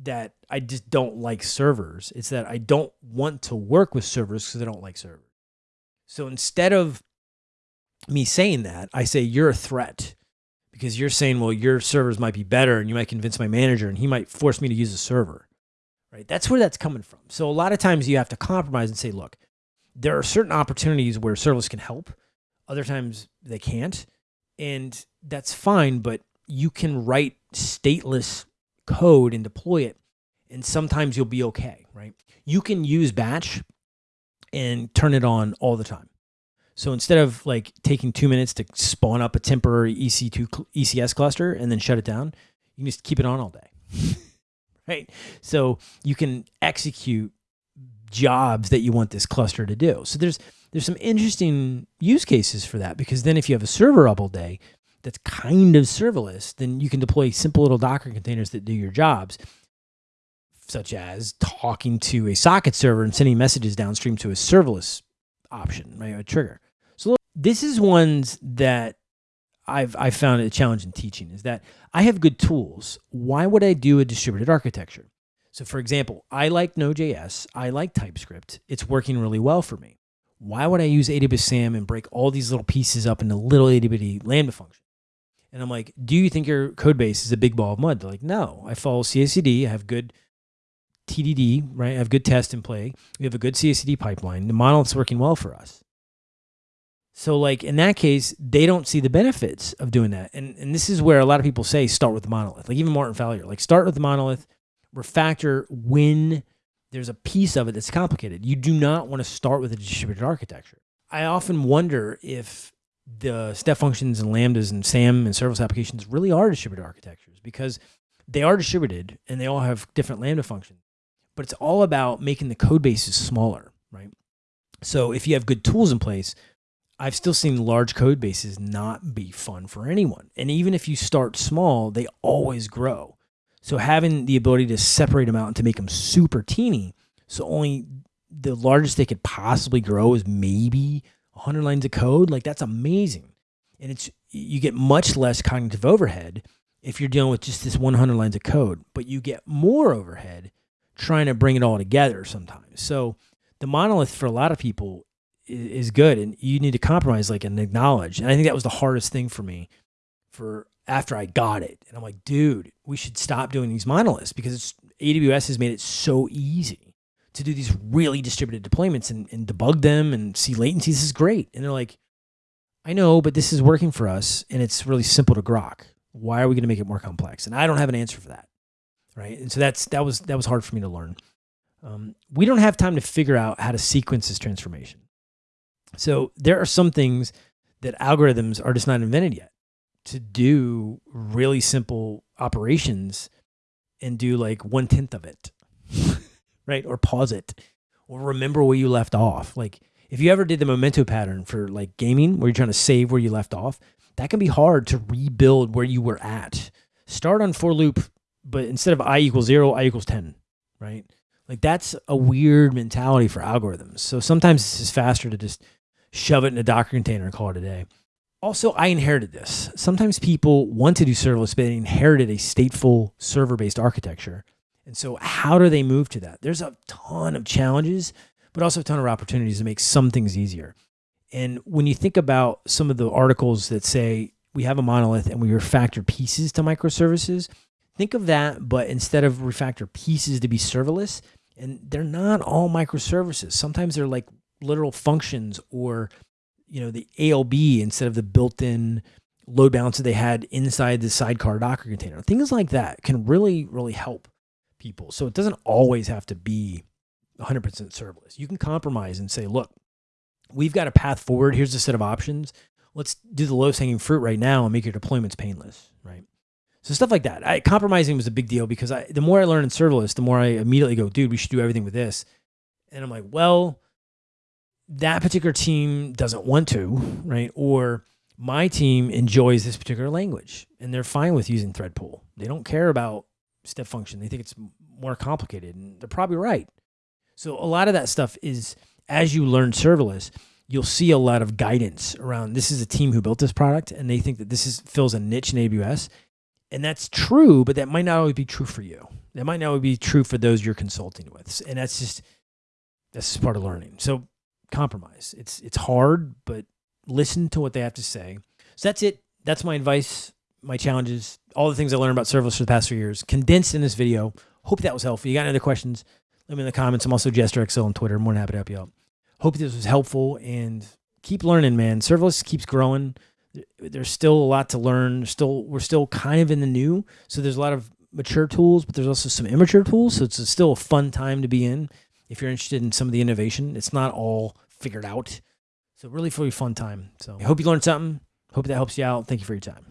Speaker 1: that I just don't like servers. It's that I don't want to work with servers because I don't like servers. So instead of me saying that, I say you're a threat because you're saying, well, your servers might be better and you might convince my manager and he might force me to use a server. Right? That's where that's coming from. So a lot of times you have to compromise and say, look, there are certain opportunities where serverless can help. Other times they can't. And that's fine, but you can write stateless code and deploy it. And sometimes you'll be okay, right? You can use batch and turn it on all the time. So instead of like taking two minutes to spawn up a temporary EC2 ECS cluster and then shut it down, you can just keep it on all day. right? So you can execute jobs that you want this cluster to do. So there's there's some interesting use cases for that because then if you have a server up all day that's kind of serverless, then you can deploy simple little Docker containers that do your jobs, such as talking to a socket server and sending messages downstream to a serverless option, right? A trigger. So look, this is ones that I've I found a challenge in teaching is that I have good tools. Why would I do a distributed architecture? So for example, I like Node.js, I like TypeScript. It's working really well for me. Why would I use AWS SAM and break all these little pieces up into little itty bitty Lambda functions? And I'm like, do you think your code base is a big ball of mud? They're like, no, I follow CI/CD. I have good TDD, right? I have good test and play. We have a good CI/CD pipeline. The monolith's working well for us. So like in that case, they don't see the benefits of doing that. And and this is where a lot of people say start with the monolith. Like even Martin Fowler, like start with the monolith, refactor when there's a piece of it that's complicated. You do not want to start with a distributed architecture. I often wonder if the step functions and lambdas and SAM and serverless applications really are distributed architectures because they are distributed and they all have different lambda functions. But it's all about making the code bases smaller, right? So if you have good tools in place, I've still seen large code bases not be fun for anyone. And even if you start small, they always grow. So having the ability to separate them out and to make them super teeny, so only the largest they could possibly grow is maybe 100 lines of code, like that's amazing. And it's you get much less cognitive overhead if you're dealing with just this 100 lines of code, but you get more overhead trying to bring it all together sometimes. So the monolith for a lot of people is good and you need to compromise like and acknowledge. And I think that was the hardest thing for me for after I got it. And I'm like, dude, we should stop doing these monoliths because AWS has made it so easy to do these really distributed deployments and, and debug them and see latencies. This is great. And they're like, I know, but this is working for us and it's really simple to grok. Why are we going to make it more complex? And I don't have an answer for that. Right. And so that's, that was, that was hard for me to learn. Um, we don't have time to figure out how to sequence this transformation. So there are some things that algorithms are just not invented yet to do really simple operations and do like one tenth of it, right? Or pause it or remember where you left off. Like if you ever did the memento pattern for like gaming where you're trying to save where you left off, that can be hard to rebuild where you were at. Start on for loop, but instead of i equals zero, i equals 10, right? Like that's a weird mentality for algorithms. So sometimes it's just faster to just shove it in a Docker container and call it a day. Also, I inherited this. Sometimes people want to do serverless, but they inherited a stateful server-based architecture. And so how do they move to that? There's a ton of challenges, but also a ton of opportunities to make some things easier. And when you think about some of the articles that say we have a monolith and we refactor pieces to microservices, think of that, but instead of refactor pieces to be serverless, and they're not all microservices. Sometimes they're like literal functions or you know the ALB instead of the built-in load balancer they had inside the sidecar Docker container. Things like that can really, really help people. So it doesn't always have to be 100% serverless. You can compromise and say, look, we've got a path forward. Here's a set of options. Let's do the lowest hanging fruit right now and make your deployments painless, right? So stuff like that. I, compromising was a big deal because I, the more I learn in serverless, the more I immediately go, dude, we should do everything with this. And I'm like, well, that particular team doesn't want to, right? Or my team enjoys this particular language and they're fine with using thread pool. They don't care about step function. They think it's more complicated and they're probably right. So a lot of that stuff is as you learn serverless, you'll see a lot of guidance around this is a team who built this product and they think that this is fills a niche in AWS. And that's true, but that might not always be true for you. That might not always be true for those you're consulting with. And that's just that's just part of learning. So compromise. It's it's hard, but listen to what they have to say. So that's it. That's my advice, my challenges, all the things I learned about serverless for the past three years, condensed in this video. Hope that was helpful. You got any other questions? Let me in the comments. I'm also JesterXL on Twitter. More than happy to help you out. Hope this was helpful and keep learning, man. Serverless keeps growing. There's still a lot to learn. Still, we're still kind of in the new. So there's a lot of mature tools, but there's also some immature tools. So it's still a fun time to be in if you're interested in some of the innovation. It's not all figured out. So really, really fun time. So I hope you learned something. Hope that helps you out. Thank you for your time.